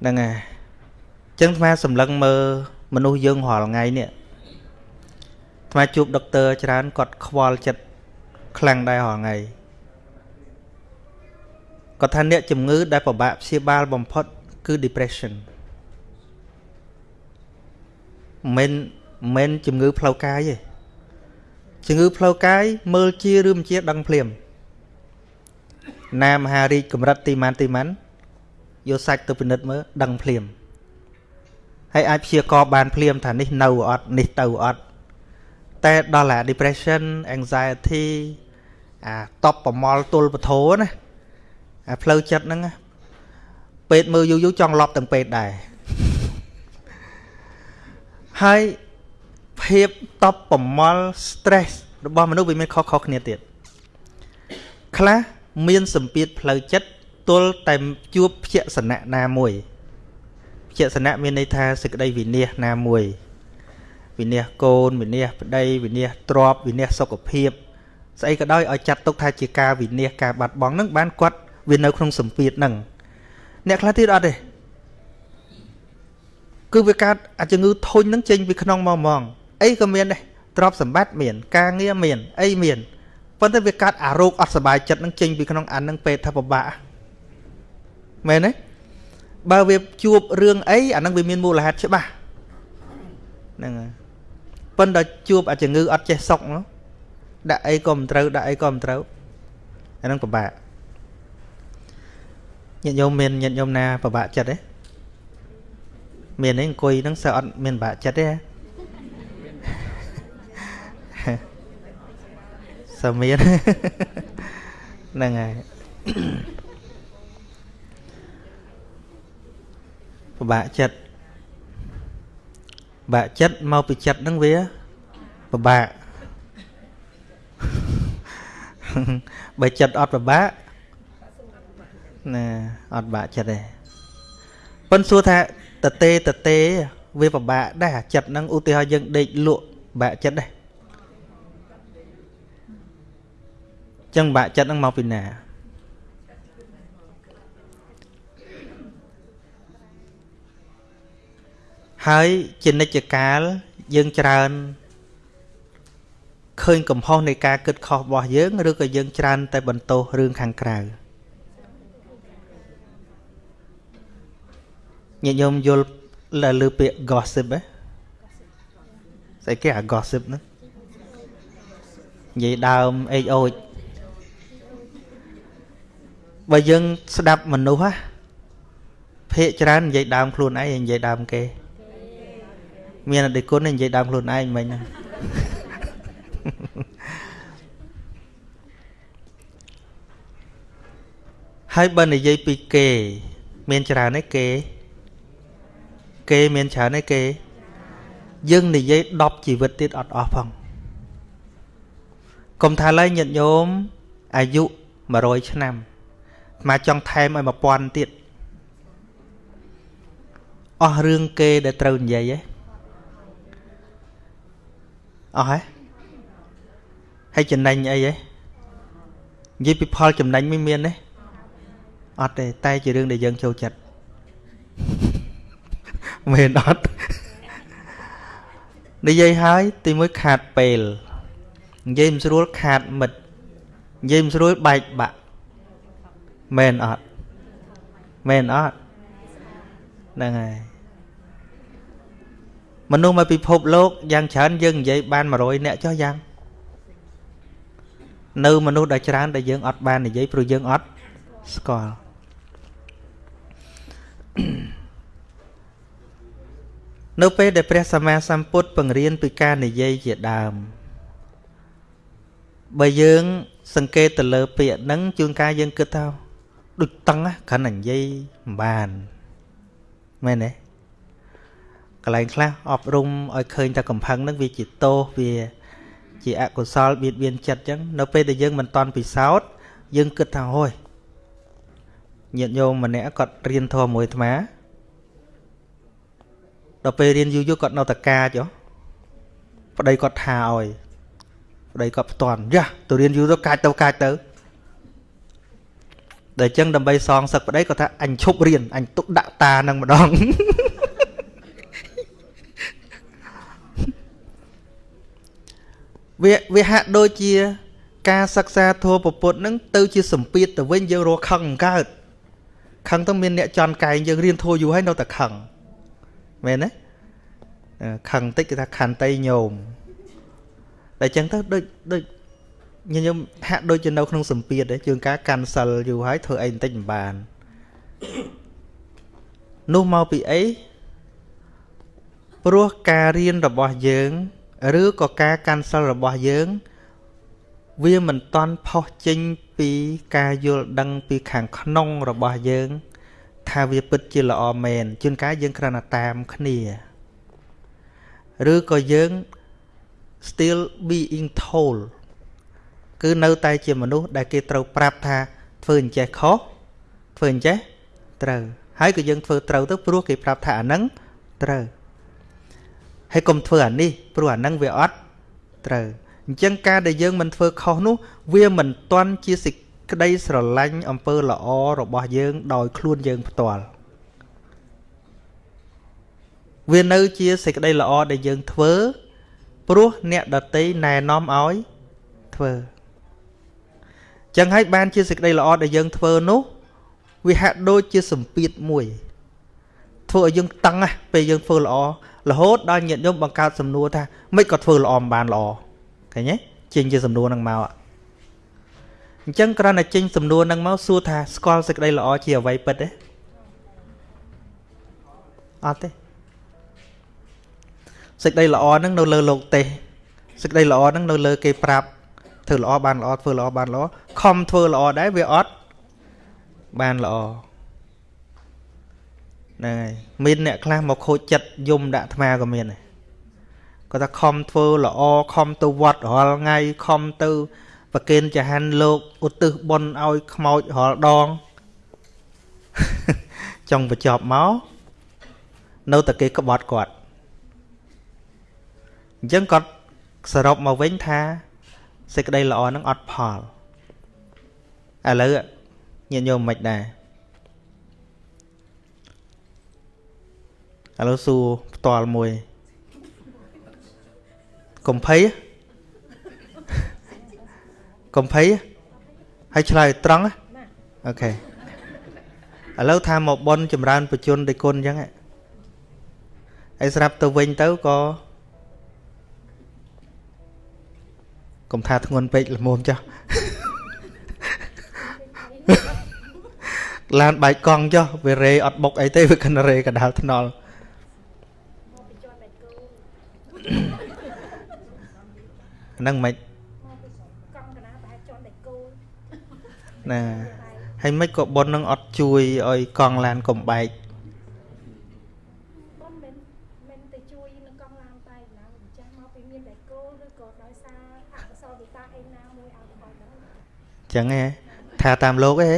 ហ្នឹងហើយចឹងអាត្មាសម្លឹងមើលមនុស្សយើងរាល់ថ្ងៃនេះអាត្មាជួបដុកទ័រច្រើនគាត់ខ្វល់ចិត្តខ្លាំងដែររាល់ថ្ងៃគាត់ថាអ្នកជំងឺដែលពិបាកព្យាបាលបំផុតគឺ depression មិនមែនជំងឺផ្លូវកាយទេជំងឺផ្លូវកាយមើលជាឬមិនជាដឹងភ្លាមណាមហារីកកម្រិតទីម៉ានទីម៉ាន់ យកសាច់ទៅពិនិត្យមើលដឹងភ្លាមហើយអាចព្យាករបានភ្លាមថានេះនៅអត់នេះទៅអត់តែដល់អា depression anxiety អាតបប្រមល់ទល់ពធណាអាផ្លូវចិត្តហ្នឹងពេទ្យមើលយូរយូរចង់លប់ទាំងពេទ្យដែរហើយភាពតបប្រមល់ stress របស់មនុស្សវាមានខុសៗគ្នាទៀតខ្លះមានសម្ពាធផ្លូវចិត្ត ទល់តែជួបភក្សណៈណាមួយភក្សណៈមានន័យថាសេចក្តីវិនិច្ឆ័យណាមួយវិនិច្ឆ័យកូនវិនិច្ឆ័យប្តីវិនិច្ឆ័យទ្រព្យវិនិច្ឆ័យសុខភាពស្អីក៏ដោយឲ្យចាត់ទុកថាជាការវិនិច្ឆ័យការបាត់បង់នឹងបានគាត់វានៅក្នុងសម្ពាធហ្នឹងអ្នកខ្លះទៀតអត់ទេគឺវាកើតអាជំងឺធុញហ្នឹងចេញពីក្នុងមកហ្មងអីក៏មានដែរទ្រព្យសម្បត្តិមាន ការងារមានអីមានប៉ុន្តែវាកាត់អារោគអត់សុបាយចិត្តនឹងចេញពីក្នុងអាននឹងពេទ្យថាពិបាក មែនទេបើវាជួបរឿងអីអានឹងវាមានមូលហេតុច្បាស់ហ្នឹងហើយប៉ុន្តែជួបអាជំងឺអត់ចេះសុកដាក់អីក៏មិនត្រូវដាក់អីក៏មិនត្រូវអានឹងពិបាកញាតិញោមមានញាតិញោមណាពិបាកចិត្តទេមានទេអង្គុយហ្នឹងសើអត់មានពិបាកចិត្តទេសាមានហ្នឹងហើយ ពិបាកចិត្តបាក់ចិត្តមកពីចិត្តហ្នឹងវាពិបាកបើចិត្តអត់ពិបាកណាអត់បាក់ចិត្តទេប៉ុន្តែសួរថាតទេតទេវាពិបាកដែរចិត្តហ្នឹងឧទាហរណ៍យើងដេកលក់បាក់ចិត្តដែរចឹងបាក់ចិត្តហ្នឹងមកពីណា ហើយជានិច្ចកាលយើងច្រើនឃើញកំហុសនៃការគិតខុសរបស់យើងឬក៏យើងច្រើន តែបន្ទោសរឿងខាងក្រៅញាតិញោមយល់លើពាក្យ gossip ហ៎ស្អីគេអា gossip ហ្នឹងនិយាយដើមអេចអូចបើយើងស្ដាប់មនុស្សហ៎ភាកច្រើននិយាយដើមខ្លួនឯងនិយាយដើមគេ មានអតិគុណនិយាយដើមខ្លួនឯងមិញហ្នឹងហើយបើនិយាយពីគេ មានច្រើនទេគេ គេមានច្រើនឯគេយើងនិយាយ10ជីវិតទៀតអត់អស់ផងកុំថាឡើយញាតិញោមអាយុ100ឆ្នាំមកចង់ថែមឲ្យ1000ទៀតអស់រឿងគេដែលត្រូវនិយាយហ៎ អស់ហ៎ហើយចំណេញអីហ៎និយាយពីផលចំណេញមិនមានទេអត់ទេតែជារឿងដែលយើងចូលចិត្តមែនអត់និយាយហើយទីមួយខាតពេលនិយាយមិនស្រួលខាតមិត្តនិយាយមិនស្រួលបែកបាក់មែនអត់មែនអត់ហ្នឹងហើយ មនុស្សមកពិភពលោកយ៉ាងច្រើនយើងនិយាយបាន100នាក់ចុះយ៉ាងនៅមនុស្សដែលច្រើនដែលយើងអត់បាននិយាយព្រោះយើងអត់ស្គាល់នៅពេលដែលព្រះសម្មាសម្ពុទ្ធបង្រៀនពីការនិយាយជាដើមបើយើងសង្កេតទៅលើពាក្យហ្នឹងជួនកាលយើងគិតថាដូចតឹងគ្រាន់តែនិយាយមិនបានមែនទេក ន្លែងខ្លះអប់រំឲ្យឃើញតែកំផឹងហ្នឹងវាជាទោសវាជាអកុសលបៀតបៀនចិត្តអញ្ចឹងនៅពេលដែលយើងមិនតន់ពិសោធន៍យើងគិតថាហូយញាតិញោមម្នាក់គាត់រៀនធម៌មួយអាត្មាដល់ពេលរៀនយូរយូរគាត់នៅតកាចប្តីគាត់ថាឲ្យប្តីគាត់ផ្ទាន់យ៉ាទៅរៀនយូរទៅកាចទៅកាចទៅដែលចឹងដើម្បីសងសឹកប្តីគាត់ថាអញឈប់រៀនអញទុកដាក់តានឹងម្ដង វាវាហាក់ដូចជា ការសិក្សាធម៌ពពុទ្ធនឹងទៅជាសម្ពាធទៅវិញយើងរកខឹងកើតខឹងទៅមានអ្នកចន់កែងយើងរៀនធម៌យូរហើយនៅតែខឹងមែនទេខឹងតិចគេថាខន្តីញោមតែចឹងទៅដូចដូចញញឹមហាក់ដូចជានៅក្នុងសម្ពាធដែរជើងការកាន់សិលយូរហើយធ្វើអីបន្តិចមិនបាននោះមកពីអីព្រោះការរៀនរបស់យើង ឬក៏ការកាន់សិលរបស់យើង វាមិនតន់ផុសចេញពីការយល់ដឹងពីខាងក្នុងរបស់យើង ថាវាពិតជាល្អមែនជួនកាលយើងគ្រាន់តែតាមគ្នាឬក៏យើង still being told គឺនៅតែជាមនុស្សដែលគេត្រូវប្រាប់ថាធ្វើអញ្ចេះខុសធ្វើអញ្ចេះត្រូវហើយក៏យើងធ្វើត្រូវទៅព្រោះគេប្រាប់ថាអាហ្នឹងត្រូវ ហើយកុំធ្វើអានេះព្រោះអាហ្នឹងវាអត់ត្រូវអញ្ចឹងការដែលយើងមិនធ្វើខុសនោះ វាមិនទាន់ជាសេចក្តីស្រឡាញ់អំពើល្អរបស់យើងដោយខ្លួនយើងផ្ទាល់វានៅជាសេចក្តីល្អដែលយើងធ្វើព្រោះអ្នកដតីណែនាំឲ្យធ្វើចឹងហើយបានជាសេចក្តីល្អដែលយើងធ្វើនោះ វាហាក់ដូចជាសម្ពាធមួយ ធ្វើឲ្យយើងតឹងណាពេលយើងធ្វើល្អរហូតដល់ញាតិញោមបង្កើតសំណួរថាមិនក៏ធ្វើល្អមិនបានល្អឃើញទេចេញជាសំណួរហ្នឹងមកអញ្ចឹងគ្រាន់តែចេញសំណួរហ្នឹងមកសួរថាស្គាល់សេចក្តីល្អជាអ្វីពិតទេអត់ទេសេចក្តីល្អហ្នឹងនៅលើលោកទេសសេចក្តីល្អហ្នឹងនៅលើគេប្រាប់ធ្វើល្អបានល្អធ្វើល្អបានល្អខំធ្វើល្អដែរវាអត់បានល្អ ហ្នឹងហើយមានអ្នកខ្លះមកខូចចិត្តយំដាក់អាត្មាក៏មានដែរគាត់ថាខំធ្វើល្អខំទៅវត្តរាល់ថ្ងៃខំទៅប្រគេនចហានលោកឧទ្ទិសបុណ្យឲ្យខ្មោចរាល់ដងចង់បញ្ចប់មកនៅតែគេក្បត់គាត់អញ្ចឹងគាត់សរុបមកវិញថាសេចក្តីល្អនឹងអត់ផលឥឡូវញាតិញោមមិនដែរ ឥឡូវសួរផ្ទាល់មួយកុំភ័យកុំភ័យហើយឆ្លើយត្រង់អូខេឥឡូវថាមកប៉ុនចម្រើនបជនដោយគុណអញ្ចឹងហើយស្រាប់ទៅវិញទៅក៏កុំថាធ្ងន់ពេកល្មមចាស់ឡានបែកកង់ចុះវារេអត់បុកអីទេវាគិនរេកដាលថ្នល់ ហ្នឹងមិនណាហើយមិនក៏ប៉ុននឹងអត់ជួយឲ្យកង់ឡានកុំបែកចឹងហ៎ថាតាមលោកអី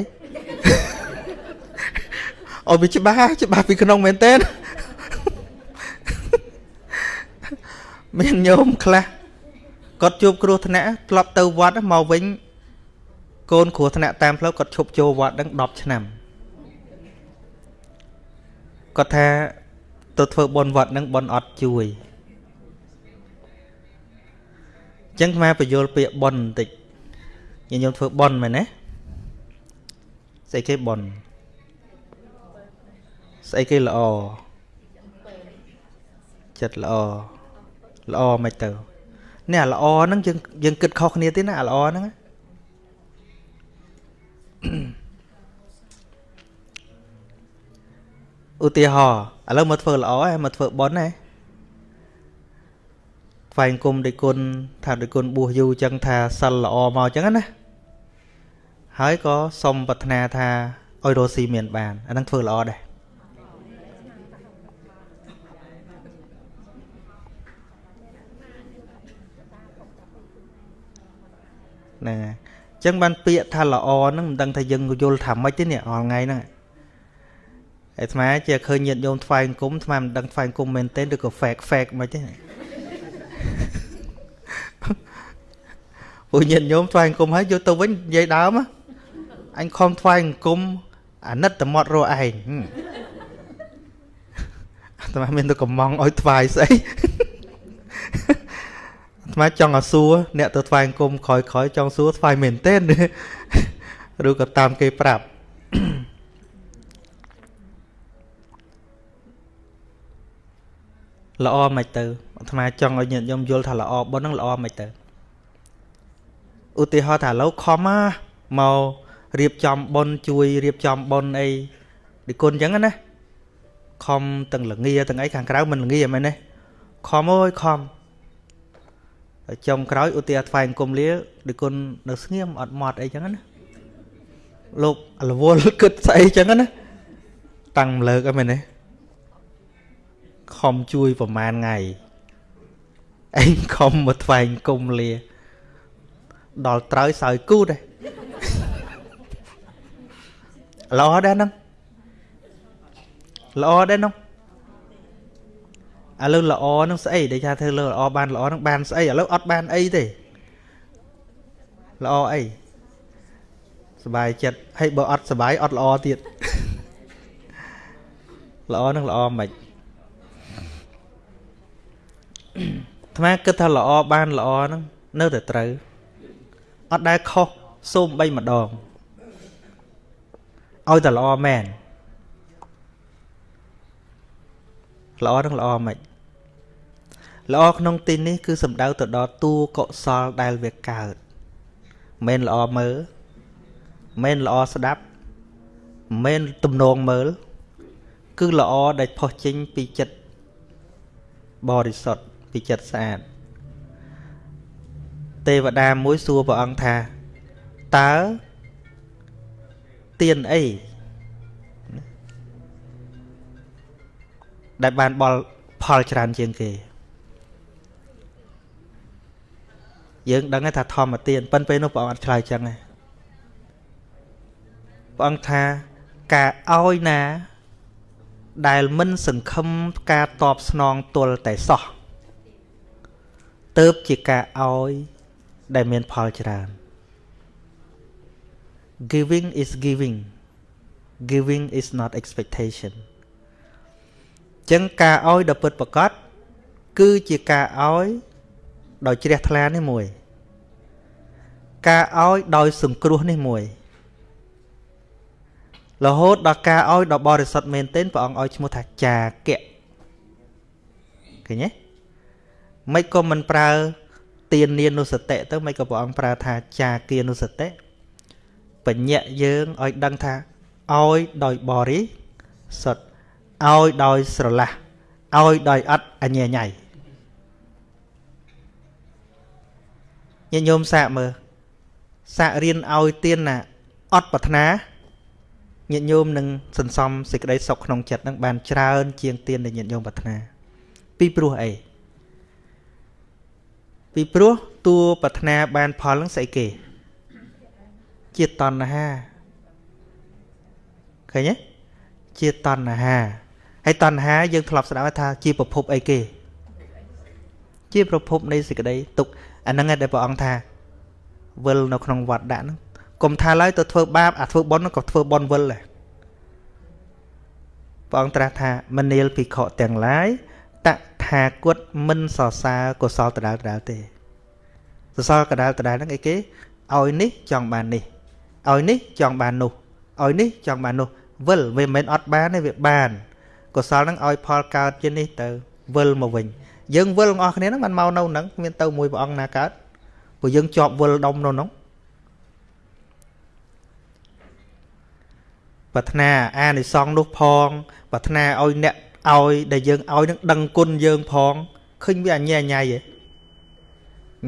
អូវាច្បាស់ច្បាស់ពីក្នុងមែនតើមានញោមខ្លះ គាត់ជួបគ្រោះថ្នាក់ធ្លាប់ទៅវត្តមកវិញកូនគ្រោះថ្នាក់តាមផ្លូវគាត់ឈប់ចូលវត្តដឹង10ឆ្នាំគាត់ថាទៅធ្វើបុណ្យវត្តនឹងបុណ្យអត់ជួយអញ្ចឹងខ្មែរបញ្យលពាក្យបុណ្យបន្តិចញាតិញោមធ្វើបន់មែនទេស្អីគេបន់ស្អីគេល្អចិត្តល្អល្អមិនទៅ នេះអាល្អហ្នឹងយើងយើងគិតខុសគ្នាទេណាអាល្អហ្នឹងឧទាហរណ៍ឥឡូវមកធ្វើល្អហើយមកធ្វើបន់ហ៎ថ្វាយគុំដោយគុណថាដោយគុណបួសយូរចឹងថាសិលល្អមកចឹងណាហើយក៏សុំប្រាថ្នាថាឲ្យរស់ស៊ីមានបានអានឹងធ្វើល្អដែរ ហ្នឹងហើយអញ្ចឹងបានពាក្យថាល្អហ្នឹងមិនដឹងថាយើងយល់ថាម៉េចទេនេះរាល់ថ្ងៃហ្នឹងអាត្មាជាឃើញញាតិញោមថ្វាយអង្គមអាត្មាមិនដឹងថ្វាយអង្គមមែនទេឬក៏ fake fake មិនទេពួកញាតិញោមថ្វាយអង្គមហើយយកទៅវិញនិយាយដើមអញខំថ្វាយអង្គមអាណិតតមាត់រកឯងអាត្មាមានទៅកំងឲ្យថ្វាយស្អី អាត្មាចង់ឲ្យសួរអ្នកទៅថ្វាយអង្គមក្រោយក្រោយចង់សួរថ្វាយមែនទេឬក៏តាមគេប្រាប់ល្អមិនទៅអាត្មាចង់ឲ្យញាតិញោមយល់ថាល្អប៉ុណ្ណឹងល្អមិនទៅឧទាហរណ៍ថាឥឡូវខំមករៀបចំប៉ុនជួយរៀបចំប៉ុនអីនិគុណអញ្ចឹងណាខំទាំងលងាទាំងអីខាងក្រៅមិនលងាមែនទេខំអើយខំ ចុងក្រោយឧទាហរណ៍ថ្វាយអង្គមលានិគុណនៅស្ងៀមអត់ម៉ត់អីចឹងណាលោករវល់គិតស្អីចឹងណាតាំងលើកអីមែនទេខំជួយប្រហែលថ្ងៃឯងខំមកថ្វាយអង្គមលា ដល់ត្រូវសើគូដែរល្អដែរហ្នឹងល្អដែរហ្នឹង ឥឡូវល្អហ្នឹងស្អីដែលថាធ្វើលើល្អបានល្អហ្នឹងបានស្អីឥឡូវអត់បានអីទេល្អអីសบายចិត្តហើយបើអត់សบายអត់ល្អទៀតល្អហ្នឹងល្អមិនអាត្មាគិតថាល្អបានល្អហ្នឹងនៅតែត្រូវអត់ដែលខុសសូមបីម្ដងឲ្យតែល្អមែនល្អនឹងល្អមិន ល្អក្នុងទីនេះគឺសំដៅទៅដល់តួកុសលដែលវាកើតមិនល្អមើលមិនល្អស្ដាប់មិនទំនងមើល គឺល្អដែលផុសចេញពីចិត្តបរិសុទ្ធពីចិត្តស្អាតទេវតាមួយសួរព្រះអង្គថាតើទៀនអីដែលបានបលផលច្រើនជាងគេ យើងដឹងថាធម្មទានប៉ុន្តែពេលនោះព្រះអង្គអត់ឆ្លើយចឹងទេព្រះអង្គថាការឲ្យណា ដែលមិនសង្ឃឹមការតបស្នងទល់តែសោះទៅជាការឲ្យដែលមានផលច្រើន giving is giving giving is not expectation ចឹងការឲ្យដ៏ពិតប្រកបគឺជាការឲ្យ ដោយជ្រះថ្លានេះមួយ ការឲ្យដោយសង្គ្រោះនេះមួយរហូតដល់ការឲ្យដ៏បរិសុទ្ធមែនទែនព្រះអង្គឲ្យឈ្មោះថាចាកៈឃើញទេមិនក៏មិនប្រើទាននានុសតិទៅមិនក៏ព្រះអង្គប្រើថាចាគានុសតិបញ្ញៈយើងឲ្យដឹងថាឲ្យដោយបរិសុទ្ធឲ្យដោយស្រឡះឲ្យដោយអត់អញ្ញញ៉ៃ ញាតិញោមសាកមើលសាករៀនឲ្យទៀនណាអត់ប្រាថ្នាញាតិញោមនឹងសន្សំសេចក្តីសុខក្នុងចិត្តនឹងបានច្រើន ជាងទៀនដែលញាតិញោមប្រាថ្នា ពីព្រោះអីពីព្រោះតួប្រាថ្នាបានផលនឹងស្អីគេជាតណ្ហាឃើញទេជាតណ្ហាហើយតណ្ហាយើងធ្លាប់ស្ដាប់ថាជាប្រភពអីគេ ជាប្រភពនៃសេចក្តីទុក អាហ្នឹងឯងដែលព្រះអង្គថាវិលនៅក្នុងវត្តដាក់ហ្នឹងកុំថាឡើយទៅធ្វើបាបអាធ្វើបុណ្យក៏ធ្វើបុណ្យវិលដែរព្រះអង្គត្រាស់ថាមនាលភិក្ខុទាំងឡាយតថាគតមិនសរសើរកុសលដដែលដដែលទេសរសើរកដាលដដែលហ្នឹងអីគេឲ្យនេះចង់បាននេះឲ្យនេះចង់បាននោះឲ្យនេះចង់បាននោះវិលវាមិនមែនអត់បានទេវាបានកុសលហ្នឹងឲ្យផលកើតជានេះទៅវិលមកវិញ យើងវិលទាំងអស់គ្នាហ្នឹងមិនមកនៅហ្នឹងគ្មានទៅមួយព្រះអង្គណាកើតព្រោះយើងជាប់វិលដុំនៅហ្នឹងប្រាថ្នាអានិសងនោះផង ប្រាថ្នាឲ្យអ្នកឲ្យដែលយើងឲ្យនឹងដឹងគុណយើងផងឃើញវាអញ្ញែញ៉ៃហ៎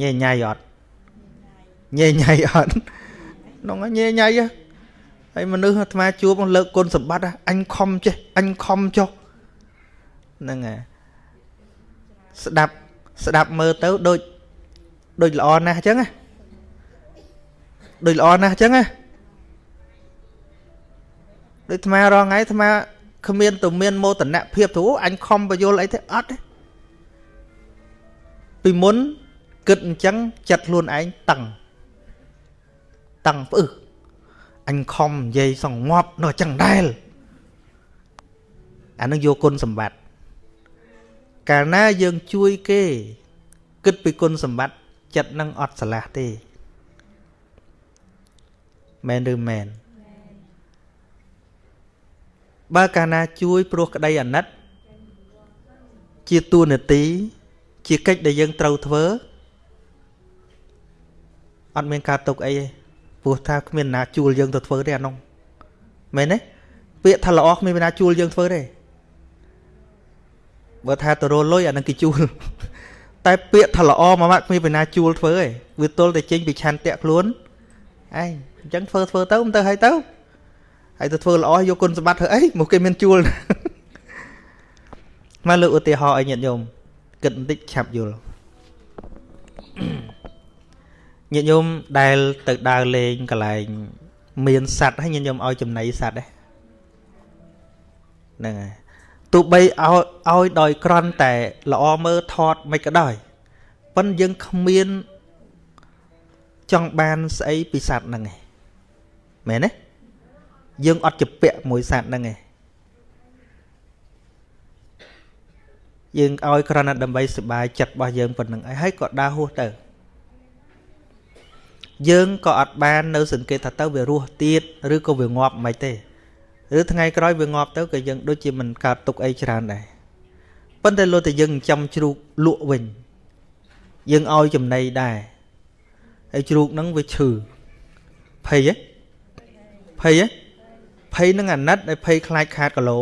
ញ៉ែញ៉ៃអត់ញ៉ែញ៉ៃអត់នោះញ៉ែញ៉ៃហើយមនុស្សអាត្មាជួបលើកគុណសម្បត្តិអញខំចេះអញខំចុះហ្នឹងហើយ ស្ដាប់ស្ដាប់មើលទៅដូចដូចល្អណាស់អញ្ចឹងណាដូចល្អណាស់អញ្ចឹងណាដូចអាត្មារងថ្ងៃអាត្មាគ្មានទៅមានមោទនភាពទៅអញខំបយលអីទេអត់ទេពីមុនគិតអញ្ចឹងចិត្តខ្លួនឯងតឹងតឹងផ្អឹសអញខំនិយាយសងងាប់នៅចឹងដែរអានឹងយកគុណសម្បត្តិ កាលណាយើងជួយគេ គិតពីគុណសម្បត្តិចិត្តនឹងអត់ឆ្លាស់ទេមែនឬមែនបើកាលណាជួយព្រោះក្តីអាណិត ជាទួនាទី ជាកិច្ចដែលយើងត្រូវធ្វើអត់មានការទុកអីទេព្រោះថាគ្មានណាជួលយើងទៅធ្វើទេអានោះមែនទេពាក្យថាល្អគ្មានណាជួលយើងធ្វើទេ បើថាទៅរលុយអានឹងគេជួលតែពាក្យថាល្អមកមកគ្មានណាជួលធ្វើទេវាទល់តែចេញពីឆន្ទៈខ្លួនឯងអញ្ចឹងធ្វើធ្វើទៅមិនទៅហើយទៅហើយទៅធ្វើល្អយកគុណសម្បត្តិធ្វើអីមកគេមានជួលមកលើកឧទាហរណ៍ឲ្យញាតិញោមគិតបន្តិចឆាប់យល់ញាតិញោមដែលទៅដើរលេងកន្លែងមានសัตว์ហើយញាតិញោមឲ្យចំណីសัตว์ហ្នឹងហើយ ទោះបីឲ្យឲ្យដោយក្រន់តែល្អមើលថតមិនក៏ដោយប៉ុន្តែយើងគ្មានចង់បានស្អីពីសัตว์ហ្នឹងឯងមែនទេយើងអត់ជាពាក់មួយសัตว์ហ្នឹងឯងយើងឲ្យគ្រាន់តែដើម្បីសុបាយចិត្តរបស់យើងប៉ុណ្្នឹងហើយក៏ដើរហួសទៅយើងក៏អត់បាននៅសង្កេតថាទៅវារស់ទៀតឬក៏វាងាប់មិនទេ ឬថ្ងៃក្រោយវាងាប់ទៅក៏យើងដូចជាមិនកើតទុកអីច្រើនដែរប៉ុន្តែលោតែយើងចាំជ្រូកលក់វិញយើងឲ្យចំណីដែរហើយជ្រូកហ្នឹងវាឈឺភ័យហ៎ភ័យហ៎ភ័យនឹងអាណិតហើយភ័យខ្លាចខាតគីឡូ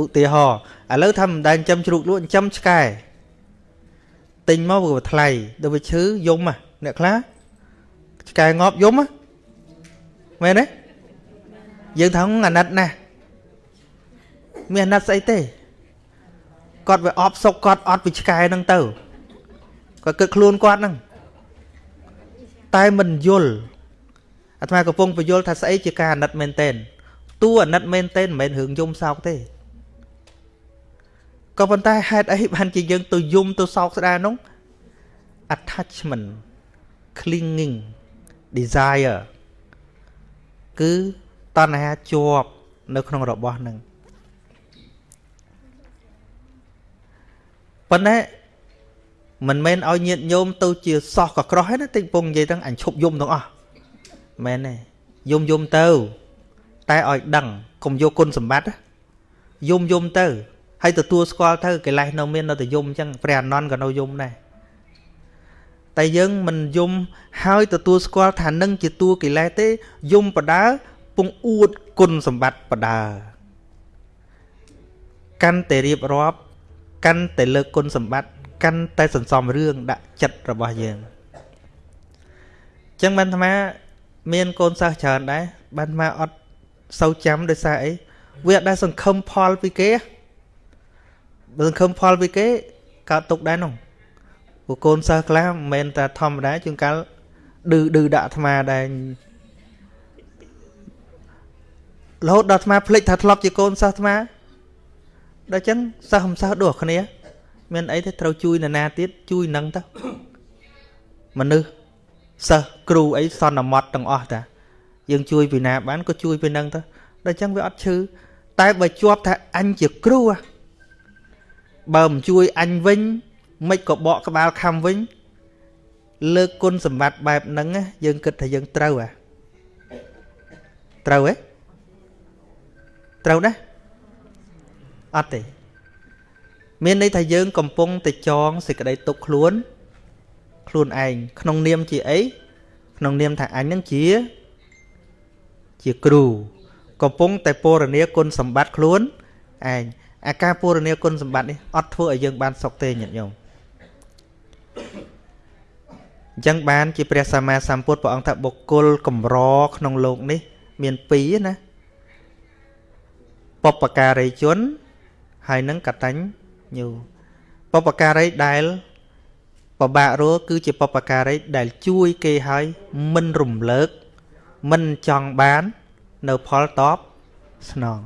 ឧទាហរណ៍ឥឡូវថាមិនដែលចិញ្ចឹមជ្រូកលក់ចិញ្ចឹមឆ្កែទិញមកវាថ្លៃដល់វាឈឺយំ អ្នកខ្លះឆ្កែងាប់យំមែនទេយើងថាអាណិតណាស់មានអាណិតស្អីទេគាត់វាអបសុកគាត់អត់ពីឆ្កែហ្នឹងទៅគាត់គិតខ្លួនគាត់ហ្នឹងតែមិនយល់អាត្មាកំពុងបញ្យល់ថាស្អីជាការអាណិតមែនតែនតួអាណិតមែនតែនមិនមែនរឿងយំសោកទេក៏ប៉ុន្តែហេតុអីបានជាយើងទៅយំទៅសោកស្ដាយនោះ attachment clinging desire គឺតណ្ហាជាប់នៅក្នុងរបស់នឹងប៉ុន្តែមិនមែនឲ្យញាតញោមទៅជាសោះក៏ក្រោះទេណាតិចពងនិយាយទាំងអញឈប់យំទាំងអស់មែនទេយំយំទៅ តែឲ្យដឹងកុំយកគុណសម្បត្តិយំយំទៅហើយទទួលស្គាល់ទៅកិលេសនៅមាននៅតែយំអញ្ចឹងព្រះអនន្តក៏នៅយំដែរ តែយើងមិនយំហើយទទួលស្គាល់ថានឹងជាតួកិលេសទេយំបដើពងអួតគុណសម្បត្តិបដើកាន់តែរៀបរាប់កាន់តែលើកគុណសម្បត្តិកាន់តែសន្សំរឿងដាក់ចិត្តរបស់យើងអញ្ចឹងបានអាត្មាមានកូនសិស្សច្រើនដែរបានអាត្មាអត់សូវចាំដោយសារអីវាអត់ដែលសង្ឃឹមផលពីគេបើសង្ឃឹមផលពីគេកើតទុកដែរនោះ ព្រោះកូនសិស្សខ្លះមិនមែនតែធម្មតាជួនកាលឌឺឌឺដាក់អាត្មាដែររហូតដល់អាត្មាភ្លេចថាធ្លាប់ជាកូនសិស្សអាត្មាដល់ចឹងសិស្សមិនសិស្សដូចគ្នា មានអីទេត្រូវជួយនរណាទៀតជួយនឹងទៅមនុស្សសិស្សគ្រូអីសន្មត់ទាំងអស់តាយើងជួយពីណាបានក៏ជួយពីនឹងទៅដល់ចឹងវាអត់ឈឺតែបើជាប់ថាអញជាគ្រូបើមិនជួយអញវិញ មិនក៏បកក្បាលខំវិញ លើកគុណសម្បត្តិបែបហ្នឹងយើងគិតថាយើងត្រូវហ៎ត្រូវហ៎ត្រូវណាអត់ទេមានន័យថាយើងកំពុងតែចងសេចក្តីទុកខ្លួន ខ្លួនឯងក្នុងនាមជាអីក្នុងនាមថាអញនឹងជាជាគ្រូកំពុងតែពរនាគុណសម្បត្តិខ្លួនឯងអាការពរនាគុណសម្បត្តិនេះអត់ធ្វើឲ្យយើងបានសុខទេញាតិញោម អញ្ចឹងបានជាព្រះសម្មាសម្ពុទ្ធព្រះអង្គថាបុគ្គលកម្រក្នុងโลกនេះ មានពីរណាបពការីជនហើយនឹងកតញ្ញូបពការីដែលបបាក់រੂគឺជាបពការីដែលជួយគេឲ្យមិនរំលើកមិនចង់បាននៅផលតបស្នង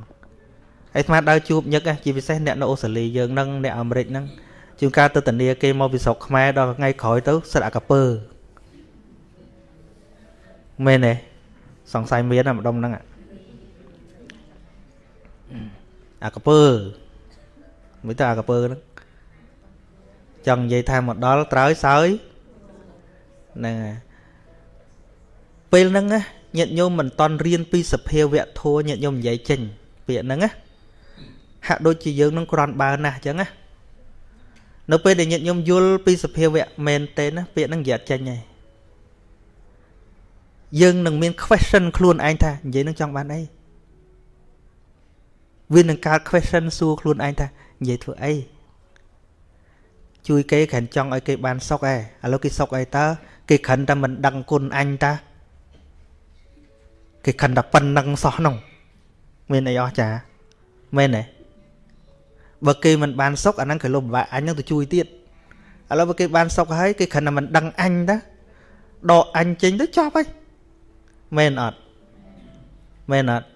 ហើយស្មាដើរជួបញឹកជាពិសេសអ្នកនៅអូស្ត្រាលីយើងនឹងអ្នកអាមេរិកហ្នឹង ជួនកាលទៅធានាគេមកពីស្រុកខ្មែរដល់ថ្ងៃក្រោយទៅសិតអាកពើមែនទេសង្ស័យមានអាម្ដុំហ្នឹងអាកពើមិនទៅអាកពើហ្នឹងចង់និយាយថាមកដល់ត្រើយសើយហ្នឹងហើយពេលហ្នឹងណាញាតិញោមមិនតន់រៀនពីសភាវៈធัวញាតិញោមនិយាយចេញពាក្យហ្នឹងណាហាក់ដូចជាយើងនឹងក្រាន់បើណាស់អញ្ចឹងណា នៅពេលដែលញាតិញោមយល់ពីសភាវៈមែនទេណាពាក្យហ្នឹងនិយាយចេញហើយយើងនឹងមាន question ខ្លួនឯងថានិយាយនឹងចង់បានអីវានឹងកើត question សួរខ្លួនឯងថានិយាយធ្វើអីជួយគេគ្រាន់ចង់ឲ្យគេបានសុខឯងឥឡូវគេសុខអីតើគេគ្រាន់តែមិនដឹងគុណអញតាគេខិនតែប៉ុណ្្នឹងសោះនោះមានអីអស់ចាមែនទេ បើគេមិនបានសុខអាហ្នឹងគេលំបាកអញនឹងទៅជួយទៀតឥឡូវបើគេបានសុខហើយគេខិនតែមិនដឹងអញតាដកអញចេញទៅចប់ហើយមែនអត់មែនអត់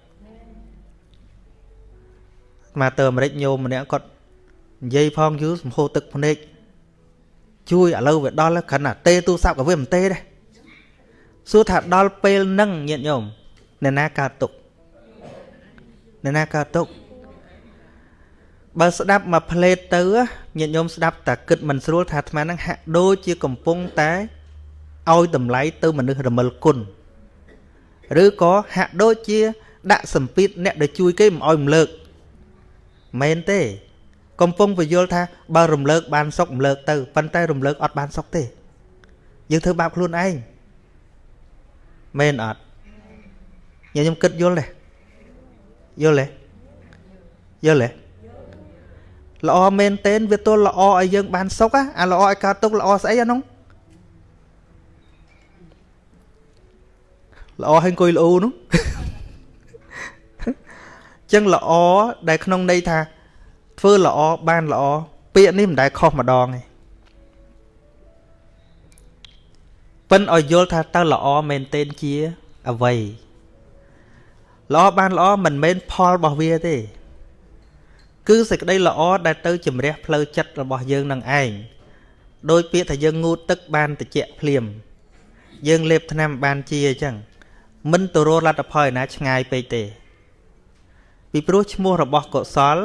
មកទៅអាមេរិកញោមម្នាក់គាត់និយាយផងយូរសំហូរទឹកភ្នែកជួយឥឡូវវាដល់គ្រាន់តែទេទូរស័ព្ទក៏វាមិនទេដែរសួរថាដល់ពេលហ្នឹងញាតិញោមអ្នកណាកើតទុកអ្នកណាកើតទុក បើស្ដាប់មកផ្លេតទៅញាតិញោមស្ដាប់តែគិតមិនស្រួលថាអាត្មានឹងហាក់ដូចជាកំពុងតែឲ្យតម្លៃទៅមនុស្សរមិលគុណឬក៏ហាក់ដូចជា ដាក់សម្ពាធអ្នកដែលជួយគេមិនឲ្យរំលើកមែនទេ កំពុងពយល់ថាបើរំលើកបានសុខរំលើកទៅប៉ុន្តែរំលើកអត់បានសុខទេយើងធ្វើបាបខ្លួនឯងមែនអត់ញខ្ញុំគិតយល់ទេយល់ទេយល់ទេ ល្អមែនតេនវាទល់ល្អឲ្យយើងបានសុខអាល្អឲ្យកើតទុកល្អស្អីអានោះល្អឲ្យអង្គុយល្អនោះចឹងល្អដែលក្នុងន័យថា ធ្វើល្អបានល្អពាក្យនេះមិនដែលខុសម្ដងទេប៉ិនឲ្យយល់ថាតើល្អមែនទែនជាអ្វីល្អបានល្អមិនមែនផលរបស់វាទេ គឺសេចក្តីល្អដែលទៅជំរះផ្លូវចិត្តរបស់យើងនឹងឯងដោយពាក្យថាយើងងូតទឹកបានតិចភ្លាម យើងលេបថ្នាំបានជាអញ្ចឹងមិនទៅរកលទ្ធផលឯណាឆ្ងាយពេកទេ ពីព្រោះឈ្មោះរបស់កុសល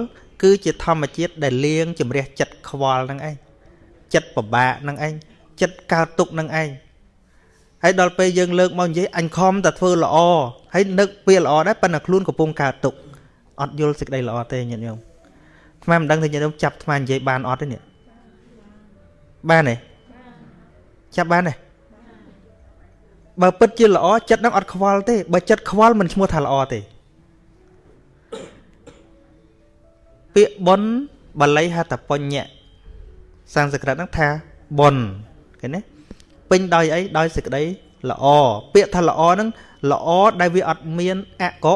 គឺជាធម្មជាតិដែលលៀងជំរះចិត្តខ្វល់នឹងឯងចិត្តពិបាកនឹងឯងចិត្តកើតទុកនឹងឯងហើយដល់ពេលយើងលើកមកនិយាយអញខំតែធ្វើល្អហើយនឹកវាល្អដែរប៉ុន្តែខ្លួនកំពុងកើតទុកអត់យល់សេចក្តីល្អទេញាតិញោម ថ្មមិនដឹងថាញាតិញោមចាប់ថ្មនិយាយបានអត់ទេនេះបានទេចាប់បានទេបើពិតជាល្អចិត្តនឹងអត់ខ្វល់ទេបើចិត្តខ្វល់មិនឈ្មោះថាល្អទេពាក្យបុនបាលីហតបញ្ញៈសំស្ក្រឹតហ្នឹងថាបុនឃើញទេពេញដោយអីដោយសេចក្តីល្អពាក្យថាល្អហ្នឹងល្អដែលវាអត់មានអកុ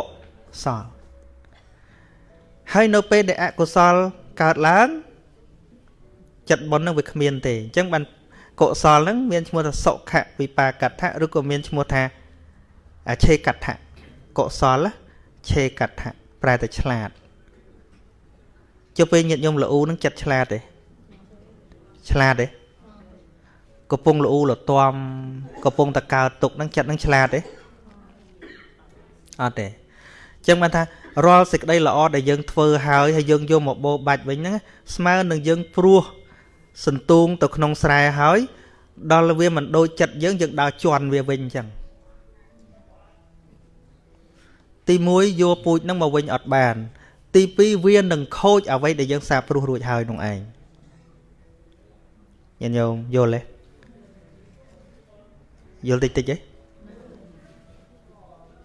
សល ហើយនៅពេលដែលអកុសលកើតឡើង ចិត្តបុណ្យនឹងវាគ្មានទេអញ្ចឹងបានកុសលហ្នឹងមានឈ្មោះថាសុខវិបាកដ្ឋៈឬក៏មានឈ្មោះថាឆេកដ្ឋៈកុសលឆេកដ្ឋៈប្រែតែឆ្លាតចុះពេលញាតិញោមល្អូនឹងចិត្តឆ្លាតទេឆ្លាតទេកំពុងល្អូលទាំកំពុងតកើតទុកនឹងចិត្តនឹងឆ្លាតទេអត់ទេអញ្ចឹងបានថា រាល់សេចក្តីល្អដែលយើងធ្វើហើយហើយយើងយកមកបោបាច់វិញហ្នឹងស្មើនឹងយើងព្រោះសន្ទូងទៅក្នុងស្រែហើយ ដល់វាមិនដូចចិត្តយើងយើងដើរជន់វាវិញអញ្ចឹងទី1យកពូជនឹងមកវិញអត់បាន ទី2វានឹងខូចអ្វីដែលយើងសាព្រោះរួចហើយនោះឯងញញោមយល់ទេយល់តិចតិចទេ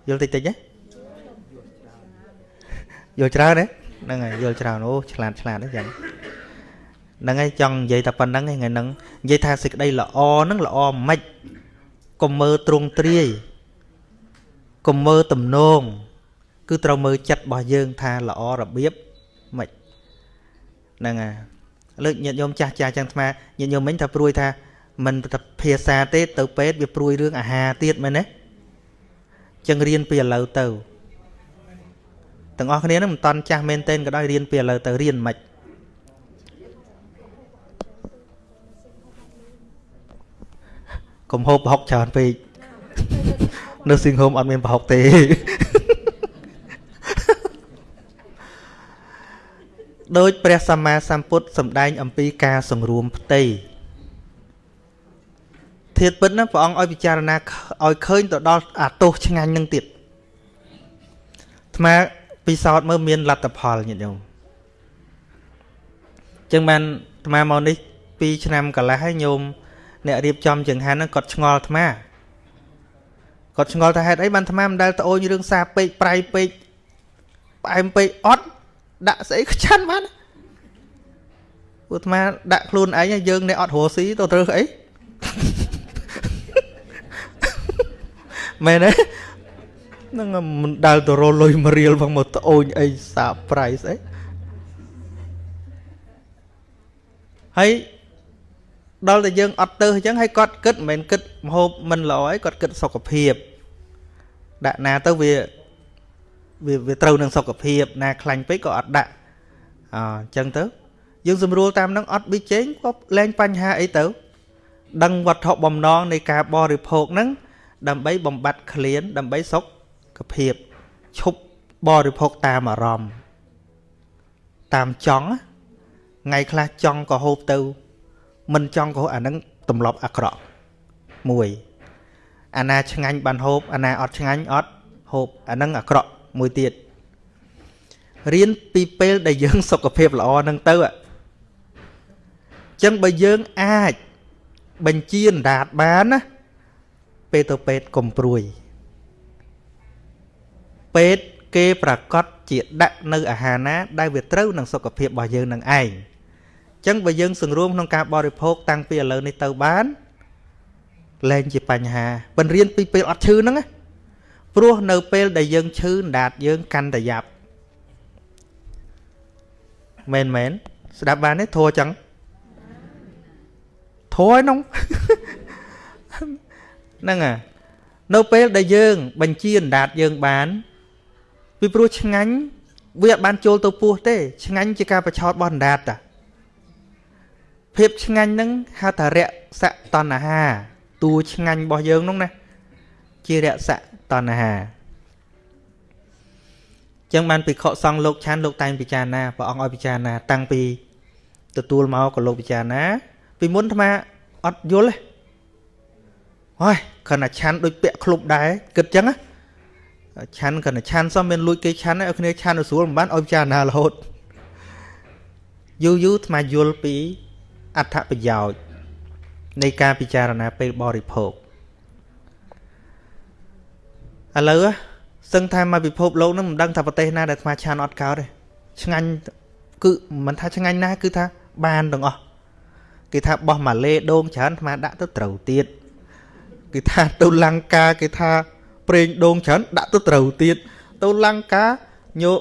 យល់តិចតិចទេ យល់ច្រើនទេហ្នឹងហើយយល់ច្រើនអូឆ្លាតឆ្លាតទេចឹងហ្នឹងហើយចង់និយាយតែប៉ុណ្្នឹងឯងថ្ងៃហ្នឹងនិយាយថាសេចក្តីល្អហ្នឹងល្អមិនកុំមើលទ្រង់ទ្រាយកុំមើលទំនងគឺត្រូវមើលចិត្តរបស់យើងថាល្អរបៀបមិនហ្នឹងហើយលើកញាតិញោមចាស់ចាស់ចឹងថ្មញាតិញោមមិញថាព្រួយថាមិនតែភាសាទេទៅពេទ្យវាព្រួយរឿងអាហារទៀតមែនទេចឹងរៀនពីឥឡូវទៅ ទាំងអស់គ្នានឹងមិនតន់ចាស់មែនទែនក៏ដោយរៀនពីឥឡូវទៅរៀនមិនកុំហូបប្រហុកច្រើនពេកនៅស៊ីងហូមអត់មានប្រហុកទេដោយព្រះសម្មាសម្ពុទ្ធសម្ដែងអំពីការសង្រួមផ្ទៃធាតពិតណាព្រះអង្គឲ្យពិចារណាឲ្យឃើញទៅដល់អាទោសឆ្ងាញ់នឹងទៀតអាត្មា ពិសោធន៍មើលមានលទ្ធផលញាតិញោមចឹងបានអាត្មាមកនេះ2ឆ្នាំកន្លះហើយញោមអ្នករៀបចំចង្ហាន់ហ្នឹងគាត់ឆ្ងល់អាត្មាគាត់ឆ្ងល់ថាហេតុអីបានអាត្មាមិនដែលត្អូញរឿងសាពេកប្រៃពេកផ្អែមពេកអត់ដាក់ស្អីខ្ចាន់បានពួកអាត្មាដាក់ខ្លួនឯងយើងអ្នកអត់រស់ស៊ីទៅត្រូវអីមែនទេ នឹងមិនដែលទៅរលុយមួយរៀលផងមកត្អូញអីសាប្រៃស្អីហើយដល់តែយើងអត់ទៅអញ្ចឹងហើយគាត់គិតមិនមែនគិតមហូបមិនល្អអីគាត់គិតសុខភាពដាក់ណាទៅវាវាវាត្រូវនឹងសុខភាពណាខ្លាញ់ពេកក៏អត់ដាក់អញ្ចឹងទៅ យើងស្រួលតាមនឹងអត់ប៊ីចេងក៏លែងបញ្ហាអីទៅ ដឹងវត្ថុបំណងនៃការបរិភោគហ្នឹងដើម្បីបំបត្តិក្លៀនដើម្បីសុខ ភាពឈប់បរិភោគតាមអារម្មណ៍តាមចង់ថ្ងៃខ្លះចង់ក៏ហូបទៅ មិនចង់ក៏អានឹងទម្លាប់អាក្រក់មួយអាណាឆ្ងាញ់បានហូបអាណាអត់ឆ្ងាញ់អត់ហូបអានឹងអាក្រក់មួយទៀតរៀនពីពេលដែលយើង សុខភាពល្អនឹងទៅអញ្ចឹងបើយើងអាចបញ្ជាអណ្ដាតបានណាពេលទៅពេទ្យកុំព្រួយ ពេទ្យគេប្រកាសជាដាក់នៅអាហារណា ដែលវាត្រូវនឹងសុខភាពរបស់យើងនឹងឯងអញ្ចឹងបើយើងសង្រួមក្នុងការបរិភោគតាំងពីឥឡូវនេះទៅបានលែងជាបញ្ហាបញ្រៀនពីពេលអត់ឈឺហ្នឹងណាព្រោះនៅពេលដែលយើងឈឺអណ្ដាតយើងកាន់តែយ៉ាប់មែនមែនស្ដាប់បានទេធัวចឹងធัวហ្នឹងហ្នឹងអានៅពេលដែលយើង បញ្ជាអណ្ដាតយើងបាន ពីព្រោះឆ្ងាញ់វាអត់បានចូលទៅពោះទេ ឆ្ងាញ់ជាការបឆោតរបស់អណ្ដាតតាភាពឆ្ងាញ់ហ្នឹងហៅថារសៈតណ្ហាតួឆ្ងាញ់របស់យើងនោះណាជារសៈតណ្ហាចឹងបានពិខុសង្ឃលោកឆានលោកតែងពិចារណាព្រះអង្គឲ្យពិចារណា តាំងពីទទួលមកក៏លោកពិចារណា ពីមុនអាអត់យល់ទេហើយគ្រាន់តែឆាន់ដូចពាក់ក្លុបដែរគិតចឹងណា ឆាន់គ្រាន់តែឆាន់សមមានលួចគេឆាន់ឲ្យគ្នាឆាន់ទៅស្រួលមិនបានឲ្យពិចារណារហូតយូរយូរថ្មយល់ពីអត្ថប្រយោជន៍នៃការពិចារណាពេលបរិភោគឥឡូវសឹងថាមកពិភពលោកនឹងមិនដឹងថាប្រទេសណាដែលថ្មឆានអត់កោតទេឆ្ងាញ់គឺមិនថាឆ្ងាញ់ណា គឺថាបានទាំងអស់គេថាបោះម៉ាឡេដូងច្រើនថ្មដាក់ទៅត្រូវទៀតគេថាទៅលង្កាគេថា ប្រេងដូងច្រើនដាក់ទៅត្រូវទៀតទៅលង្កាញោ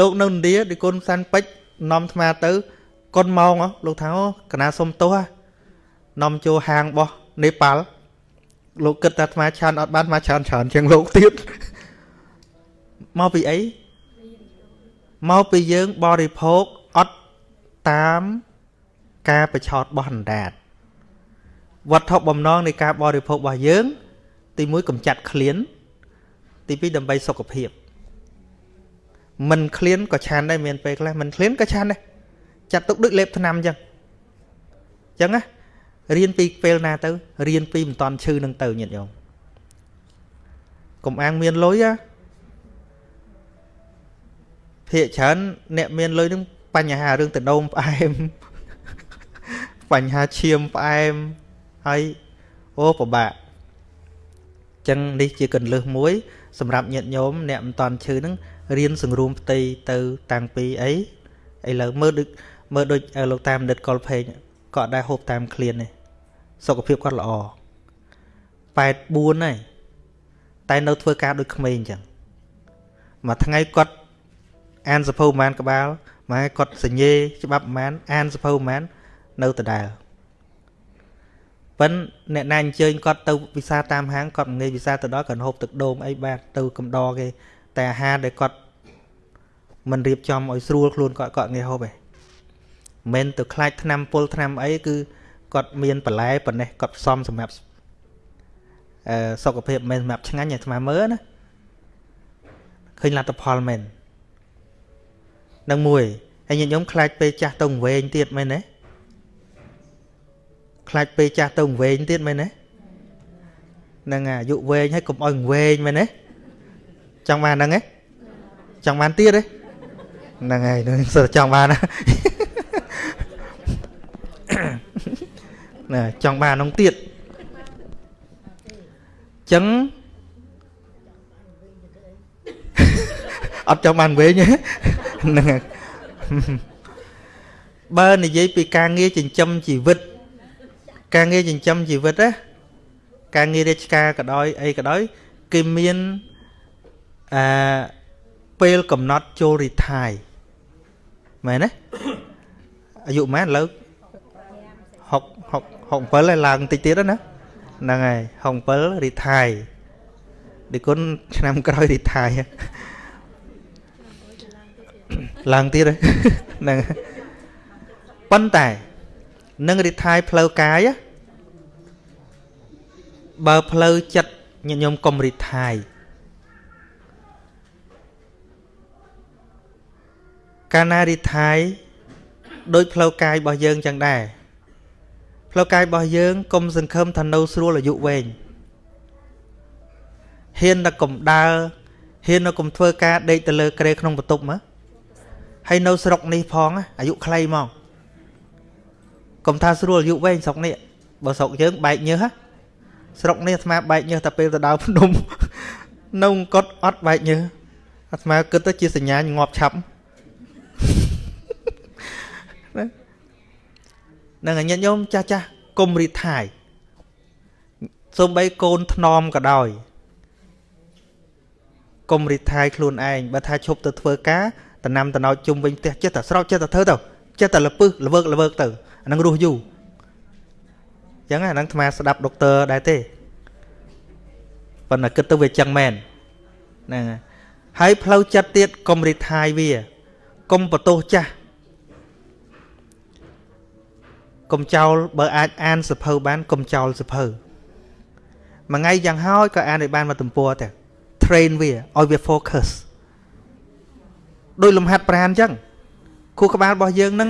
លោកនៅឥណ្ឌាដូចគុណសាន់ពេជ្រនាំថ្មទៅកុនម៉ោងលោកថាអូកណាសុំទោសនាំចូលហាងរបស់នេប៉ាល់លោកគិតថាអាត្មាឆានអត់បានមកច្រើនច្រើនជាងលោកទៀតមកពីអីមកពីយើងបរិភោគអត់តាមការប្រឆោតរបស់អណ្ដាតវត្ថុបំណងនៃការបរិភោគរបស់យើង ទី1កម្ចាត់ឃ្លាន ទី2ដើម្បីសុខភាពមិនឃ្លានក៏ឆានដែរមានពេលខ្លះមិនឃ្លានក៏ឆានដែរចាត់ទុកដូចលេបថ្នាំអញ្ចឹងអញ្ចឹងណារៀនពីពេលណាទៅរៀនពីមិនតន់ឈឺនឹងទៅញាតិញោមកុំអាងមានលុយណាភាកច្រើនអ្នកមានលុយនឹងបញ្ហារឿងតដោមផ្អែមបញ្ហាឈាមផ្អែមហើយអូពិបាកចឹងនេះជាកន្លឹះមួយ សម្រាប់ញាតិញោមអ្នកមិនតន់ឈឺហ្នឹងរៀនសង្រួមផ្ទៃទៅតាំងពីអីឥឡូវមើលដូចមើលដូចលោកតាមនិតកុលភេងក៏អត់ដែរហូបតាមឃ្លានទេសុខភាពគាត់ល្អ84ហើយតែនៅធ្វើការដូចក្មេងអញ្ចឹងមួយថ្ងៃគាត់អានសភៅប្រហែលក្បាលម៉ែគាត់សញ្ញេច្បាប់ប្រហែលអានសភៅប្រហែលនៅដដែល ប៉ិនអ្នកណាអញ្ជើញគាត់ទៅវិសាតាមហាងគាត់ងាយវិសាទៅដល់គាត់ហូបទឹកដូងអីបាទទៅកំដរគេ តែអាហារដែលគាត់មិនរៀបចំឲ្យស្រួលខ្លួនគាត់គាត់ងាយហូបឯងមិនទៅខ្លាចឆ្នាំពុលឆ្នាំអីគឺគាត់មានបន្លែប៉ុណ្ណេះគាត់ផ្សំសម្រាប់អឺសុខភាពមិនសម្រាប់ឆ្ងាញ់ឲ្យអាត្មាមើលណាឃើញលទ្ធផលមែននឹងមួយហើយញាតិញោមខ្លាចពេលចាស់ទៅវែងទៀតមែនទេ ខ្លាចពេលចាស់ទៅវែងទៀតមែនទេហ្នឹងអាយុវែងហើយកុំឲ្យវែងមែនទេចង់បានហ្នឹងទេចង់បានទៀតទេហ្នឹងហើយនឹងសើចង់បានណាណាចង់បាននោះទៀតចឹងអត់ចង់បានវែងហ្នឹងបើនិយាយពីការងារចិញ្ចឹមជីវិត ការងារចិញ្ចឹមជីវិតណាការងាររាជការក៏ដោយអីក៏ដោយគេមានអឺពេលកំណត់ចូលរីថាយមែនទេអាយុម៉ែនឥឡូវ6 6 67ហើយឡើងតិចទៀតណាហ្នឹងហើយ67រីថាយឌីគុណឆ្នាំក្រោយរីថាយឡើងទៀតហ្នឹងប៉ុន្តែ នឹងរីថាយផ្លូវកាយបើផ្លូវចិត្តញាតិញោមកុំរីថាយកាលណារីថាយដោយផ្លូវកាយរបស់យើងចឹងដែរផ្លូវកាយរបស់យើងកុំសង្ឃឹមថានៅស្រួលអាយុវែងហ៊ានតែកុំដើរហ៊ានតែកុំធ្វើការដេកទៅលើក្រែក្នុងបន្ទប់មកហើយនៅស្រុកនេះផងអាយុខ្លីមក កុំថាស្រួលអាយុវែងស្រុកនេះបើស្រុកយើងបែកញើសស្រុកនេះអាត្មាបែកញើសតែពេលទៅដើរភ្នំនៅអង្គត់អត់បែកញើសអាត្មាគិតទៅជាសញ្ញាងាប់ឆាប់នឹងញាតិញោមចាស់ចាស់កុំរីថាយសូម្បីកូនថ្នមក៏ដោយកុំរីថាយខ្លួនឯងបើថាឈប់ទៅធ្វើការតំណាំតំណោចជុំវិញផ្ទះចិត្តតែស្រោចចិត្តតែធ្វើទៅចិត្តតែលពឹសលវើកលវើកទៅ អានឹងរស់យូរអញ្ចឹងអានឹងអាត្មាស្ដាប់ដុកទ័រដែរទេប៉ុន្តែគិតទៅវាចឹងមែនហ្នឹងហើយផ្លូវចិត្តទៀតកុំរីថាយវាកុំបន្ទោសចាស់កុំចោលបើអាចអានសភៅបានកុំចោលសភៅមួយថ្ងៃយ៉ាងហោចក៏អានឲ្យបានមកទំព័រតែ train វាឲ្យវា focus ដោយលំហាត់ប្រាណអញ្ចឹងខួរក្បាលរបស់យើងហ្នឹង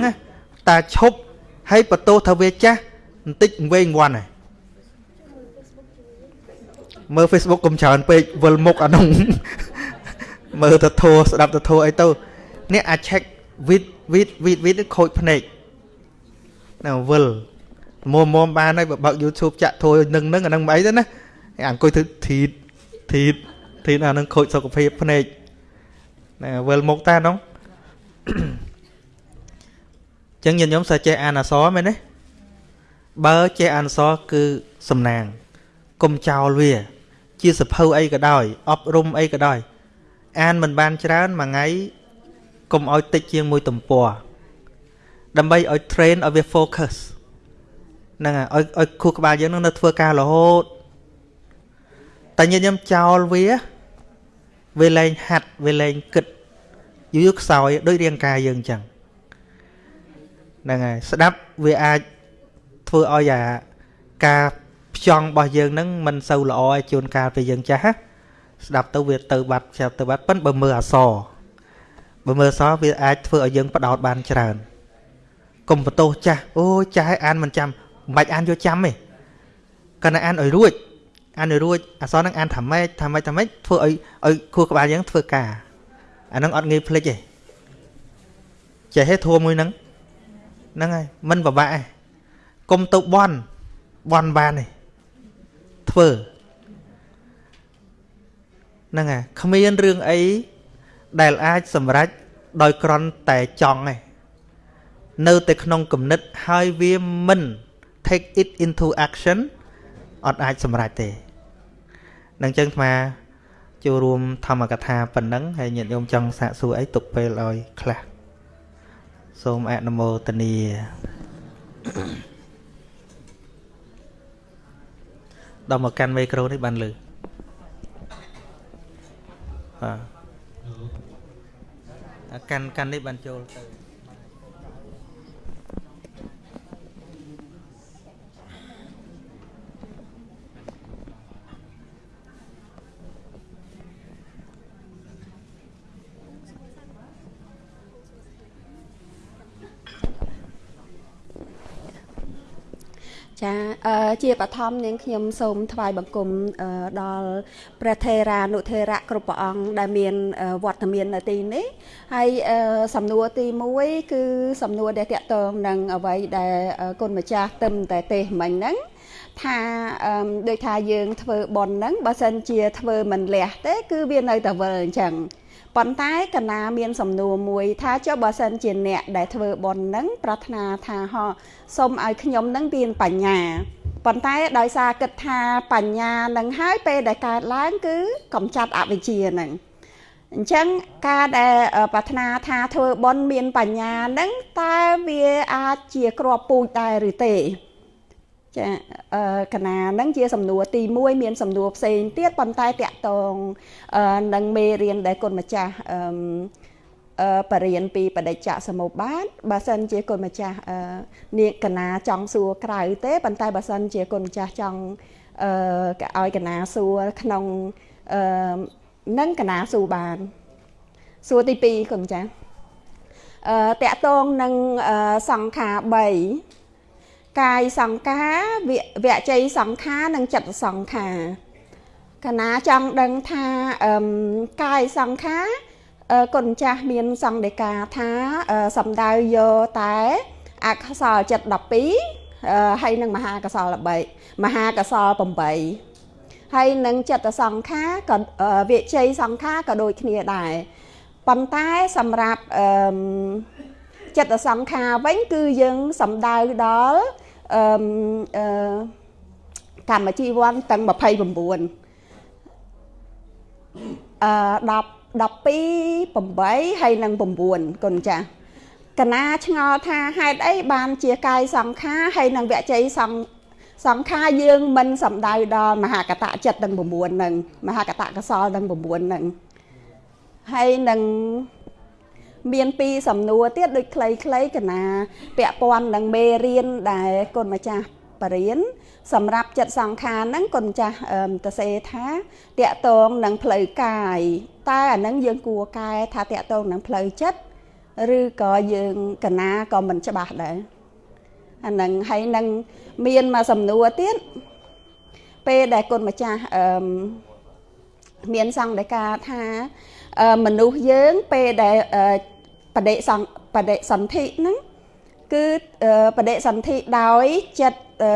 តាឈប់ ហើយបន្ទោសថាវាចាស់បន្តិចវែងវាន់ហើយមើល Facebook កុំច្រើនពេកវិលមុខអានោះមើលទៅធោស្ដាប់ទៅធោអីទៅនេះអាច check វីតវីតវីតវីតខូចភ្នែកណាវិលមុំមុំបានហើយបើបើក YouTube ចាក់ធួយនឹងនឹងអានឹងមិនអីទេណាអង្គុយធ្វើធីតធីតធីតអានឹងខូចសុខភាពភ្នែកណាវិលមុខតានោះ ចឹងញាតិញោមសាចេះអានអសរមែនទេបើចេះអានអសរគឺសំណាងកុំចោលវា ជាសភៅអីក៏ដោយអប់រំអីក៏ដោយ អានមិនបានច្រើនមួយថ្ងៃកុំឲ្យតិចជាងមួយទំព័រដើម្បីឲ្យ train ឲ្យវា focus ហ្នឹងហើយឲ្យឲ្យខួរក្បាលយើងនឹងនៅធ្វើការរហូតតែញាតិញោមចោលវាវាលែងហាត់វាលែងគិតយូរយូរខ្សោយដូចរាងកាយយើងអញ្ចឹង ហ្នឹងហើយស្ដាប់វាអាចធ្វើឲ្យអាការផ្ចង់របស់យើងហ្នឹងមិនសូវល្អឲ្យជួនកាលពេលយើងចាស់ស្ដាប់ទៅវាទៅបាត់ចាប់ទៅបាត់ប៉ិនបើមើលអសបើមើលអសវាអាចធ្វើឲ្យយើងផ្ដោតបានច្រើនកុំបន្ទោសចាស់អូចាស់ឲ្យអានមិនចាំមិនបាច់អានយកចាំទេគាត់តែអានឲ្យរួចអានឲ្យរួចអសរនឹងអានថាម៉េចថាម៉េចថាម៉េចធ្វើឲ្យឲ្យខួរក្បាលយើងធ្វើការអានឹងអត់ងាយភ្លេចទេចេះទេធួមួយហ្នឹង ហ្នឹងហើយមិនពិបាកទេកុំទៅបន់បន់បានទេធ្វើហ្នឹងហើយគ្មានរឿងអីដែលអាចសម្រេចដោយក្រន់តែចង់ទេនៅតែក្នុងគំនិតហើយវាមិន take it into action អត់អាចសម្រេចទេនឹងចឹងអាចូលរួមធម្មកថាប៉ុណ្ណឹងហើយញាតិញោមចង់សាកសួរអីទុកពេលឲ្យខ្លះ សូមអនុមោទនាដល់មកកាន់មីក្រូនេះបានលឺបាទកាន់កាន់នេះបានចូលទៅ ចាអឺជាបឋមនាងខ្ញុំសូមថ្វាយបង្គំដល់ព្រះថេរានុថេរៈគ្រប់ព្រះអង្គដែលមានវត្តមាននៅទីនេះហើយសំណួរទី1គឺសំណួរដែលតកតងនឹងអ្វីដែលគុណម្ចាស់ទឹមតែទេមិញហ្នឹងថាដូចថាយើងធ្វើបន់ហ្នឹងបើសិនជាធ្វើមិនលះទេ គឺវានៅតែវិលអញ្ចឹង ប៉ុន្តែកណាមានសំណួរមួយ ថាចុះបើសិនជាអ្នកដែលធ្វើបុណ្យនឹងប្រាថ្នាថាហោសូមឲ្យខ្ញុំនឹងមានបញ្ញាប៉ុន្តែដោយសារគិតថាបញ្ញានឹងហើយពេលដែលកើតឡើងគឺកំចាត់អវិជ្ជានឹងអញ្ចឹងការដែលប្រាថ្នាថាធ្វើបុណ្យមានបញ្ញានឹងតើវាអាចជាក្របពូជដែរឬទេ ចាអឺកណានឹងជាសំណួរទី1មានសំណួរផ្សេងទៀតប៉ុន្តែតកតងនឹងមេរៀនដែលគុណម្ចាស់អឺអឺបរៀនពីបដិច្ចសមុបត្តិបើសិនជាគុណម្ចាស់អឺនាងកណាចង់សួរក្រៅទេប៉ុន្តែបើសិនជាគុណម្ចាស់ចង់អឺឲ្យកណាសួរក្នុងអឺនឹងកណាសួរបានសួរទី2គុណម្ចាស់អឺតកតងនឹងសង្ខា3 កាយសង្ខារវជ័យសង្ខារនិងចិត្តសង្ខារកណាចង់ដឹងថាអឺកាយសង្ខារគុណចាស់មានសង្កេកាថាសំដៅយកតែអក្សរចិត្ត12ហើយនឹងមហាកសល3មហាកសល8ហើយនឹងចិត្តសង្ខារក៏វិជ័យសង្ខារក៏ដូចគ្នាដែរប៉ុន្តែសម្រាប់អឺចិត្តសង្ខារវិញគឺយើងសំដៅដល់ អឺអឺកម្មជីវ័នទាំង29អឺ10 12 8ហើយនឹង9គុណចាស់កណាឆ្ងល់ថាហេតុអីបានជាកាយសង្ខារហើយនឹងវជ័យសង្សង្ខារយើងមិនសំដៅដល់មហាកតចិត្តទាំង9ហ្នឹងមហាកតកសលទាំង9ហ្នឹងហើយនឹង មានពីរសំណួរទៀតដូចខ្លីៗកណាពាក់ព័ន្ធនឹងមេរៀនដែលគុណម្ចាស់បរៀនសម្រាប់ចិត្តសង្ខារហ្នឹងគុណម្ចាស់តសេថាតកតងនឹងផ្លូវកាយតើអាហ្នឹងយើងគួរកែថាតកតងនឹងផ្លូវចិត្តឬក៏យើងកណាក៏មិនច្បាស់ដែរអាហ្នឹងហើយនឹងមានមកសំណួរទៀតពេលដែលគុណម្ចាស់អឺមានសង្កេតថាមនុស្សយើងពេលដែល បដិសង្បដិសន្ធិហ្នឹងគឺបដិសន្ធិដោយចិត្តអឺ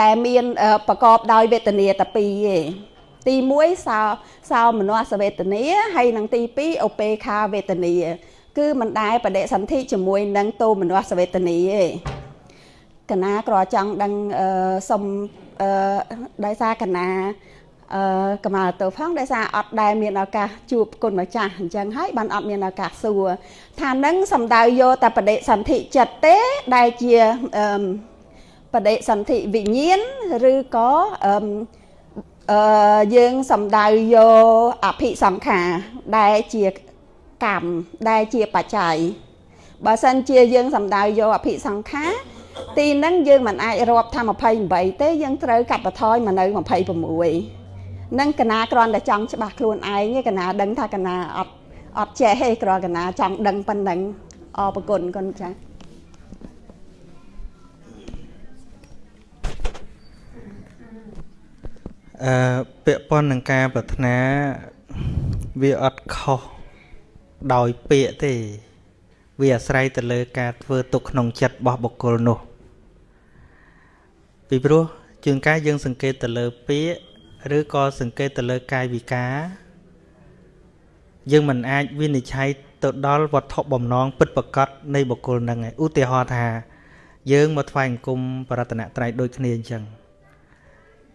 ដែលមានប្រកបដោយវេទនាតែពីរឯងទី1សោសោមនស្សវេទនាហើយនឹងទី2ឧបេខាវេទនាគឺមិនដែរបដិសន្ធិជាមួយនឹងតោមនស្សវេទនាទេកណាក្រចង់ដឹងសុំដោយសារកណា អឺកម្មាទៅផងដោយសារអត់ដែលមានឱកាសជួបគុណម្ចាស់អញ្ចឹងហើយបានអត់មានឱកាសសួរថានឹងសំដៅយកតែបដិសន្ធិចិត្តទេដែលជាអឺបដិសន្ធិវិញ្ញាណឬក៏អឺអឺយើងសំដៅយកអភិសង្ខារដែលជាកម្មដែលជាបច្ច័យបើសិនជាយើងសំដៅយកអភិសង្ខារទីហ្នឹងយើងមិនអាចរាប់ថា28ទេយើងត្រូវកាត់បន្ថយមកនៅ26 នឹងកណាគ្រាន់តែចង់ច្បាស់ខ្លួនឯងកណាដឹងថាកណាអត់អត់ចេះទេគ្រាន់កណាចង់ដឹងប៉ុណ្ណឹងអរគុណគុណចា៎អឺពាក់ព័ន្ធនឹងការប្រាថ្នាវាអត់ខុសដោយពាក្យទេ វាអាស្រ័យទៅលើការធ្វើទុកក្នុងចិត្តរបស់បុគ្គលនោះពីព្រោះជាងកាយយើងសង្កេតទៅលើពាក្យ ឬក៏សង្កេតទៅលើកាយវិការយើងមិនអាចវិនិច្ឆ័យទៅដល់វត្ថុបំណងពិតប្រកបនៃបុគ្គលនឹងឯឧទាហរណ៍ថា យើងមកថ្វាយអង្គមបរតនត្រ័យដូចគ្នាអញ្ចឹង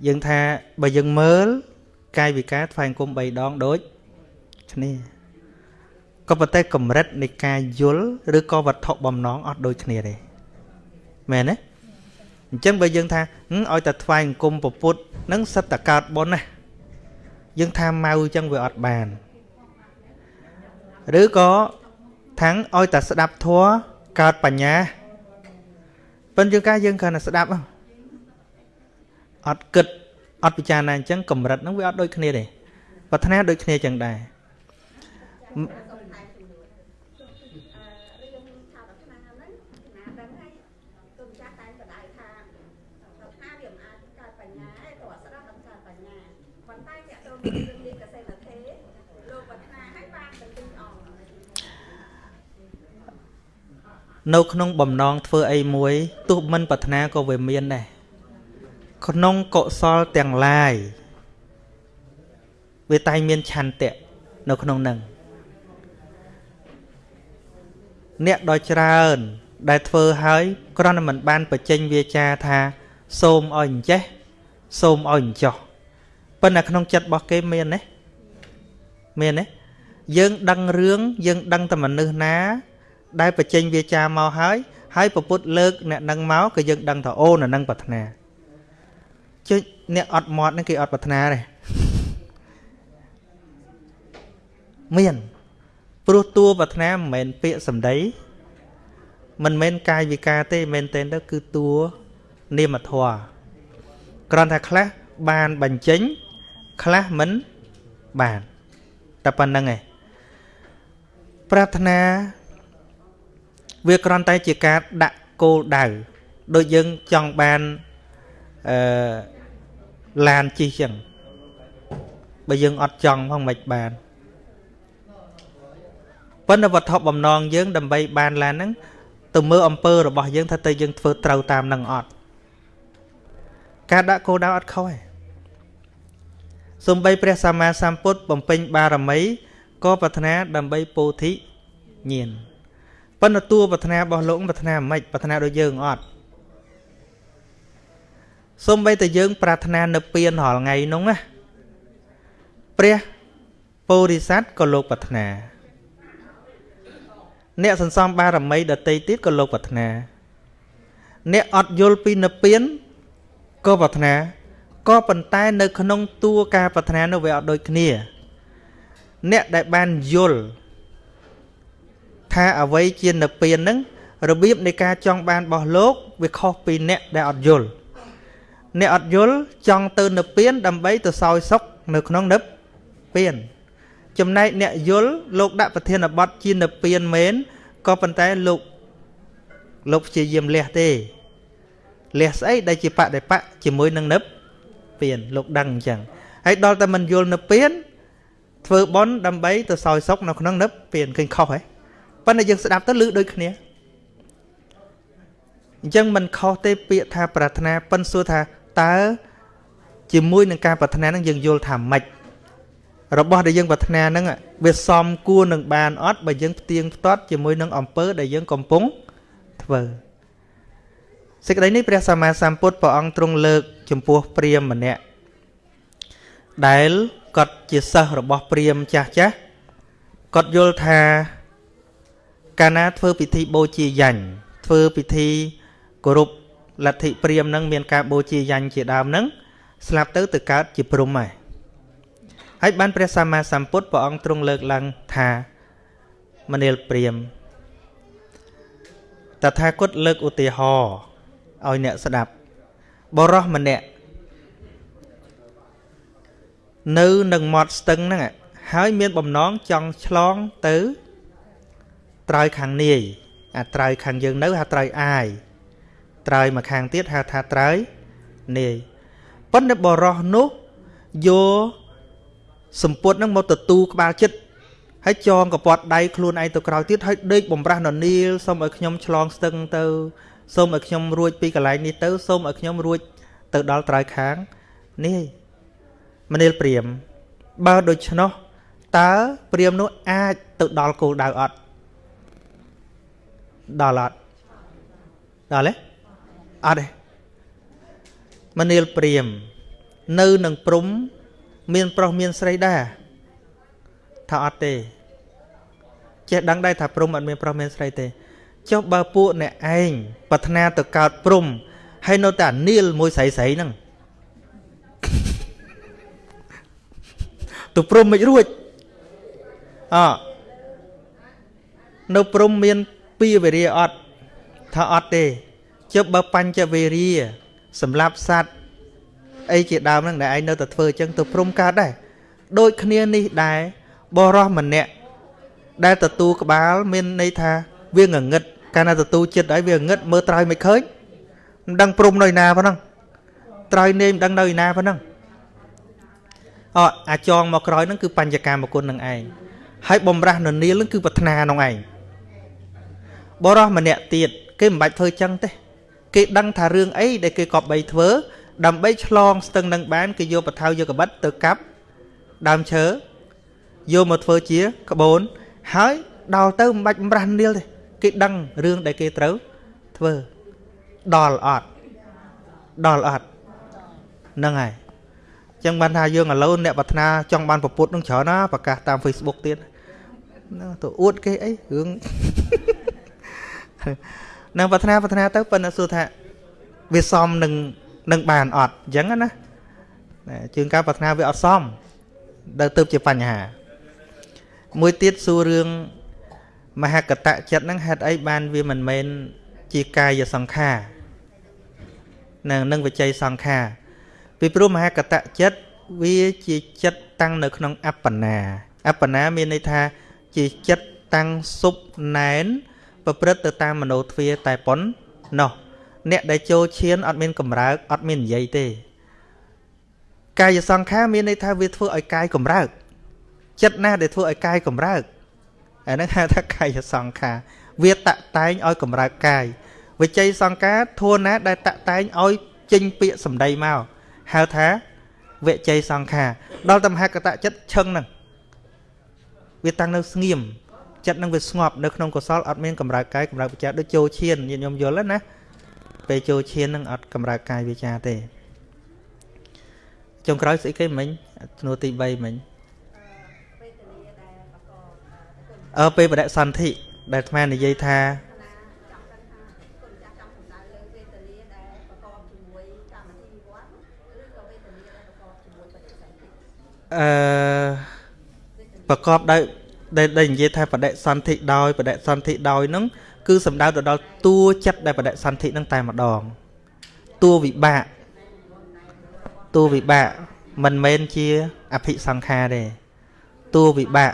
យើងថាបើយើងមើលកាយវិការថ្វាយអង្គម3ដងដូចគ្នាក៏ប៉ុន្តែកម្រិតនៃការយល់ឬក៏វត្ថុបំណងអត់ដូចគ្នាទេមែនទេ អញ្ចឹងបើយើងថាឲ្យតែថ្វាយអង្គមពពុទ្ធនឹងសិតតកើតបុណ្យណាយើងថាម៉ៅអញ្ចឹងវាអត់បានឬក៏ថាំងឲ្យតែស្ដាប់ធัวកើតបញ្ញាប៉ុន្តែយើងកាយើងគ្រាន់តែស្ដាប់អត់គិតអត់ពិចារណាអញ្ចឹងកម្រិតហ្នឹងវាអត់ដូចគ្នាទេប្រាថ្នាដូចគ្នាអញ្ចឹងដែរ ត់ស្ដាប់ដល់ការបញ្ញាប៉ុន្តែអ្នកទៅរឿងនេះកសិណធេលោកប្រាថ្នាឲ្យបានទៅទីអង្គនៅក្នុងបំណងធ្វើអីមួយទោះមិនប្រាថ្នាក៏វាមានដែរក្នុងកុសលទាំងឡាយវាតែងមានឆន្ទៈនៅក្នុងនឹងអ្នកដ៏ច្រើន ដែលធ្វើហើយគ្រាន់តែមិនបានបញ្ចេញវាចាថា សូមឲ្យអញ្ចេះសូមឲ្យអញ្ចោះ ប៉ុន្តែក្នុងចិត្តរបស់គេមានទេមានទេយើងដឹងរឿងយើងដឹងតែមនុស្សណា ដែលបញ្ចេញវាចាមកហើយហើយពពុទ្ធលើកអ្នកនឹងមកក៏យើងដឹងថាអូននឹងប្រាថ្នាជិះអ្នកអត់មាត់នេះគេអត់ប្រាថ្នាទេមានព្រោះតួប្រាថ្នាមិនមែនពាក្យសម្ដីមិនមែនកាយវិការទេមែនទេទៅគឺតួនាមធម៌គ្រាន់តែខ្លះបានបញ្ចេញ ខ្លះមិនបានតែប៉ុណ្្នឹងឯងប្រាថ្នាវាគ្រាន់តែជាការដាក់គោលដៅដូចយើងចង់បានអឺឡានជិះចឹងបើយើងអត់ចង់ផងមិនបានប៉ុន្តែវត្ថុបំណងយើងដើម្បីបានឡានហ្នឹងទៅមើលអំពើរបស់យើងថាតើយើងធ្វើត្រូវតាមនឹងអត់ការដាក់គោលដៅអត់ខុសទេ សំបីព្រះសម្មាសម្ពុទ្ធបំពេញបារមីក៏ប្រាថ្នាដើម្បីពោធិញាណប៉ុន្តែតួប្រាថ្នារបស់លោកប្រាថ្នាមិនប្រាថ្នាដូចយើងអត់សំបីតែយើង ប្រាថ្នានៅពៀនរាល់ថ្ងៃនោះណាព្រះពោធិសត្វក៏លោកប្រាថ្នា អ្នកសន្សំបារមីដតីទៀតក៏លោកប្រាថ្នា អ្នកអត់យល់ពីនិព្វានក៏ប្រាថ្នា ក៏ប៉ុន្តែនៅក្នុងតួការប្រាថ្នានោះវាអត់ដូចគ្នា អ្នកដែលបានយល់ថាអ្វីជានិព្វានហ្នឹងរបៀបនៃការចង់បានរបស់លោកវាខុសពីអ្នកដែលអត់យល់អ្នកអត់យល់ចង់ទៅនិព្វាន ដើម្បីទៅសោយសុខនៅក្នុងនិព្វាន ចំណែកអ្នកយល់លោកដាក់ប្រធានបទជានិព្វានមែនក៏ប៉ុន្តែលោកលោកព្យាយាមលះទេលះស្អីដែលជាបដិបៈជាមួយនឹងនិព្វាន លោកដឹងអញ្ចឹងហើយដល់តែមិនយល់និព្វានធ្វើបន់ដើម្បីទៅសោយសុខនៅក្នុងនិព្វានឃើញខុសហ៎ប៉ុន្តែយើងស្ដាប់ទៅឮដូចគ្នាអញ្ចឹងមិនខុសទេពាក្យថាប្រាថ្នាប៉ិនសួរថាតើជាមួយនឹងការប្រាថ្នានឹងយើងយល់ថាម៉េចរបស់ដែលយើងប្រាថ្នាហ្នឹងវាសមគួរនឹងបានអត់បើយើងផ្ទៀងផ្ទាត់ជាមួយនឹងអំពើដែលយើងកំពុងធ្វើសេចក្តីនេះព្រះសម្មាសម្ពុទ្ធព្រះអង្គទ្រង់លើក ចំពោះព្រាហ្មណ៍ម្នាក់ដែលគាត់ជាសិស្សរបស់ព្រាហ្មណ៍ចាស់ចាស់គាត់យល់ថាកាលណាធ្វើពិធីបូជាយញ្ញធ្វើពិធីគោរពលទ្ធិព្រាហ្មណ៍នឹងមានការបូជាយញ្ញជាដើមនឹងស្លាប់ទៅទៅកើតជាព្រំហើយហើយបានព្រះសម្មាសម្ពុទ្ធព្រះអង្គទ្រង់លើកឡើងថាមនាលព្រាមតថាគតលើកឧទាហរណ៍ឲ្យអ្នកស្ដាប់ បរោះម្នាក់នៅនឹងមាត់ស្ទឹងហ្នឹងហើយមានបំណងចង់ឆ្លងទៅត្រើយខាងនាយអាត្រើយខាងយើងនៅហៅត្រើយអាយត្រើយមកខាងទៀតហៅថាត្រើយនាយប៉ុន្តែបរោះនោះយកសម្ពុតនឹងមកទទួលក្បាលចិត្តហើយចងកពាត់ដៃខ្លួនឯងទៅក្រោយទៀតហើយដេកបំរាស់ននីលសូមឲ្យខ្ញុំឆ្លងស្ទឹងទៅ សូមឲ្យខ្ញុំរួចពីកន្លែងនេះទៅសូមឲ្យខ្ញុំរួចទៅដល់ត្រើយខាងនេះមនាលព្រាមបើដូច្នោះតើព្រាមនោះអាចទៅដល់គោលដៅអត់ដល់អត់ដល់ទេអត់ទេមនាលព្រាម នៅនឹងព្រំ មានប្រុសមានស្រីដែរថាអត់ទេចេះដឹងដែរថាព្រំអត់មានប្រុសមានស្រីទេ ចុះបើពួកអ្នកឯងប្រាថ្នាទៅកើតព្រំហើយនៅតែនីលមួយស្រីស្រីហ្នឹងទៅព្រំមិនរួចអនៅព្រំមានពីវេរាអត់ថាអត់ទេចុះបើបញ្ចវេរាសម្រាប់សត្វអីជាដើមហ្នឹងដែលឯងនៅតែធ្វើអញ្ចឹងទៅព្រមកើតដែរដូចគ្នានេះដែរបរោះម្នាក់ដែលទទួលក្បាលមានន័យថាវាងងឹត កាលណាទទួលចិត្តហើយវាងឹតមើលត្រើយមិនឃើញមិនដឹងព្រំនៅណាប៉ុណ្ណឹងត្រើយនេមដឹងនៅឯណាប៉ុណ្ណឹងអអាចងមកក្រោយហ្នឹងគឺបញ្ញកាមគុណនឹងឯងហើយបំរាស់ននីលហ្នឹងគឺប្រាថ្នាក្នុងឯងបរោះម្នាក់ទៀតគេមិនបាច់ធ្វើចឹងទេ គេដឹងថារឿងអីដែលគេកប់បីធ្វើ ដើម្បីឆ្លងស្ទឹងនឹងបានគេយកបថៅយកកបិតទៅកាប់ដើមឈើយកមកធ្វើជាក្បូនហើយដល់ទៅមិនបាច់បំរាស់នាលទេ គេដឹងរឿងដែលគេត្រូវធ្វើដល់អត់ដល់អត់ហ្នឹងហើយចឹងបានថាយើងឥឡូវអ្នកប្រាថ្នាចង់បានប្រពុតនឹងច្រើនណាប្រកាសតាម Facebook ទៀតហ្នឹងទៅអួតគេអីរឿងនឹងប្រាថ្នាប្រាថ្នាទៅប៉ុន្តែសួរថាវាសមនឹងនឹងបានអត់អញ្ចឹងណាជើងការប្រាថ្នាវាអត់សមដល់ទៅជាបញ្ហាមួយទៀតសួររឿង មហកតៈចិត្តហ្នឹងហេតុអីបានវាមិនមែនជាកាយសង្ខារនឹងនឹងវិជ័យសង្ខារពីព្រោះមហកតៈចិត្តវាជាចិត្តតាំងនៅក្នុងអបណាអបណាមានន័យថាជាចិត្តតាំងសុបណែនប្រព្រឹត្តទៅតាមមโนទ្វាតែប៉ុណ្ណោះអ្នកដែលចូលឈានអត់មានកម្រើកអត់មាននិយាយទេកាយសង្ខារមានន័យថាវាធ្វើឲ្យកាយកម្រើកចិត្តណាដែលធ្វើឲ្យកាយកម្រើក អាហ្នឹងហៅថាកាយសង្ខារវាតតែងឲ្យកម្រើកកាយវិជ័យសង្ខារធួណាដែលតតែងឲ្យចេញពាក្យសម្ដីមកហៅថាវិជ័យសង្ខារដល់តមហកតចិត្តឈឹងហ្នឹងវាតាំងនៅស្ងៀមចិត្តនឹងវាស្ងប់នៅក្នុងកុសលអត់មានកម្រើកកាយកម្រើកវិចារដូចចូលឈានញាតិញោមយល់ណាពេលចូលឈាននឹងអត់កម្រើកកាយវិចារទេចុងក្រោយស្អីគេមិញជំនួសទី3មិញ អើពេលបដិសន្ធិដែលអាត្មានិយាយថាអឺប្រកបដោយដែលនិយាយថាបដិសន្ធិដោយបដិសន្ធិដោយនឹងគឺសំដៅទៅដល់តួចិត្តដែលបដិសន្ធិនឹងតែម្ដងតួវិបាកតួវិបាកមិនមែនជាអភិសង្ខារទេតួវិបាក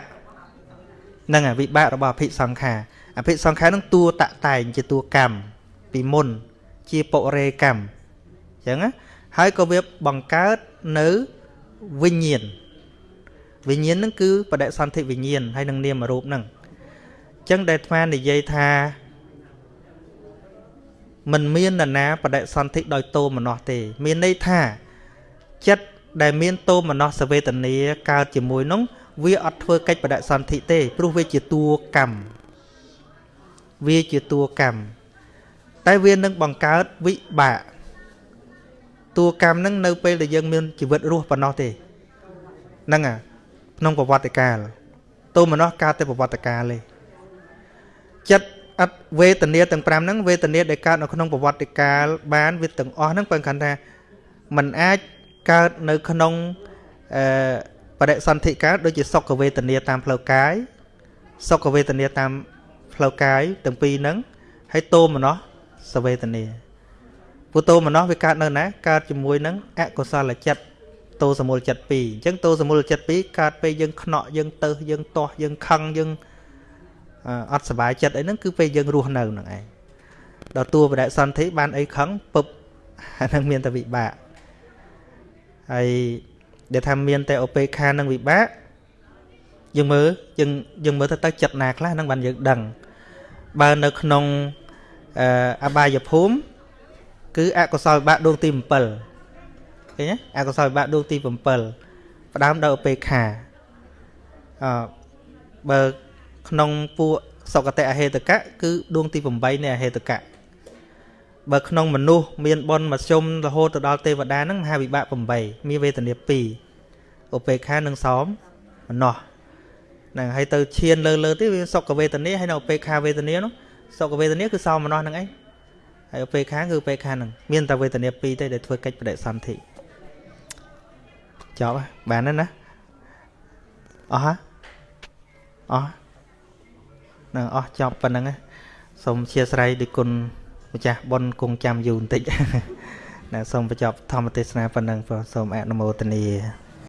នឹងវិបាករបស់អភិសង្ខារអភិសង្ខារនឹងតួតតែងជាតួកម្មពីមុនជាបុរេកម្មអញ្ចឹងណាហើយក៏វាបង្កើតនៅវិញ្ញាណវិញ្ញាណហ្នឹងគឺបដិសន្ធិវិញ្ញាណហើយនឹងនាមរូបហ្នឹងអញ្ចឹងដែលអាត្មានិយាយថាมันមាននរណាបដិសន្ធិដោយតោមនោះទេ មានន័យថាចិត្តដែលមានតោមនោះសវេទនាកើតជាមួយនោះ វាអត់ធ្វើកិច្ចបដិសន្ធិទេព្រោះវាជាតួកម្មវាជាតួកម្មតែវានឹងបង្កើតវិបាកតួកម្មនឹងនៅពេលដែលយើងមានជីវិតរស់ប៉ុណ្ណោះទេហ្នឹងអាក្នុងប្រវត្តិកាលតោមនោះកើតតែប្រវត្តិកាលទេចិត្តអត់វេទនាទាំង5ហ្នឹងវេទនាដែលកើតនៅក្នុងប្រវត្តិកាលបានវាទាំងអស់ហ្នឹងបើគាត់ថាมันអាចកើតនៅក្នុងអឺ បដិសន្ធិកើតដូចជាសុខវេទនាតាមផ្លូវកាយសុខវេទនាតាមផ្លូវកាយទាំងពីរហ្នឹងហើយតោមនោះសវេទនាពុទ្ធោមនោះវាកើតនៅណាកើតជាមួយនឹងអកុសលចិត្តតោសមូលចិត្ត2អញ្ចឹងតោសមូលចិត្ត2កើតពេលយើងខ្នក់យើងទៅយើងទាស់យើងខឹងយើងអត់សុបាយចិត្តអីហ្នឹងគឺពេលយើងរស់នៅហ្នឹងឯងដល់តួបដិសន្ធិបានអីខឹងពឹបអាហ្នឹងមានតែវិបាកហើយ ដែលថាមានតែឧបេក្ខានិងវិបាកយើងមើលយើងយើងមើលទៅទៅចិត្តណាខ្លះហ្នឹងបានយើងដឹងបើនៅក្នុងអបាយភូមិគឺអកុសលវិបាកដួងទី7ឃើញទេអកុសលវិបាកដួងទី7ផ្ដើមដោយឧបេក្ខាអឺបើក្នុងពួកសុគតិអហេតកៈគឺដួងទី8នៃអហេតកៈ បើក្នុងមនុស្សមានបុណ្យមធ្យមរហូតទៅដល់ទេវតាហ្នឹងមហាវិបាក8មានវេទនា2ឧបេក្ខានិងសោមមនោះហ្នឹងហើយទៅឈានលើលើទៀតវាសុខវេទនាហើយនៅឧបេក្ខាវេទនានោះសុខវេទនាគឺសោមនោះហ្នឹងឯងហើយឧបេក្ខាគឺឧបេក្ខាហ្នឹងមានតែវេទនា2ទេដែលធ្វើកិច្ចបដិសន្ធិចប់បានហើយណាអស់ហ៎អស់នឹងអស់ចប់ប៉ុណ្្នឹងសូមអធិស្ឋានដោយគុណ ម្ចាស់ប៉ុនគង់ចាំយូរបន្តិចណាសូមបញ្ចប់ធម្មទេសនាប៉ុណ្ណឹងសូមអនុមោទនា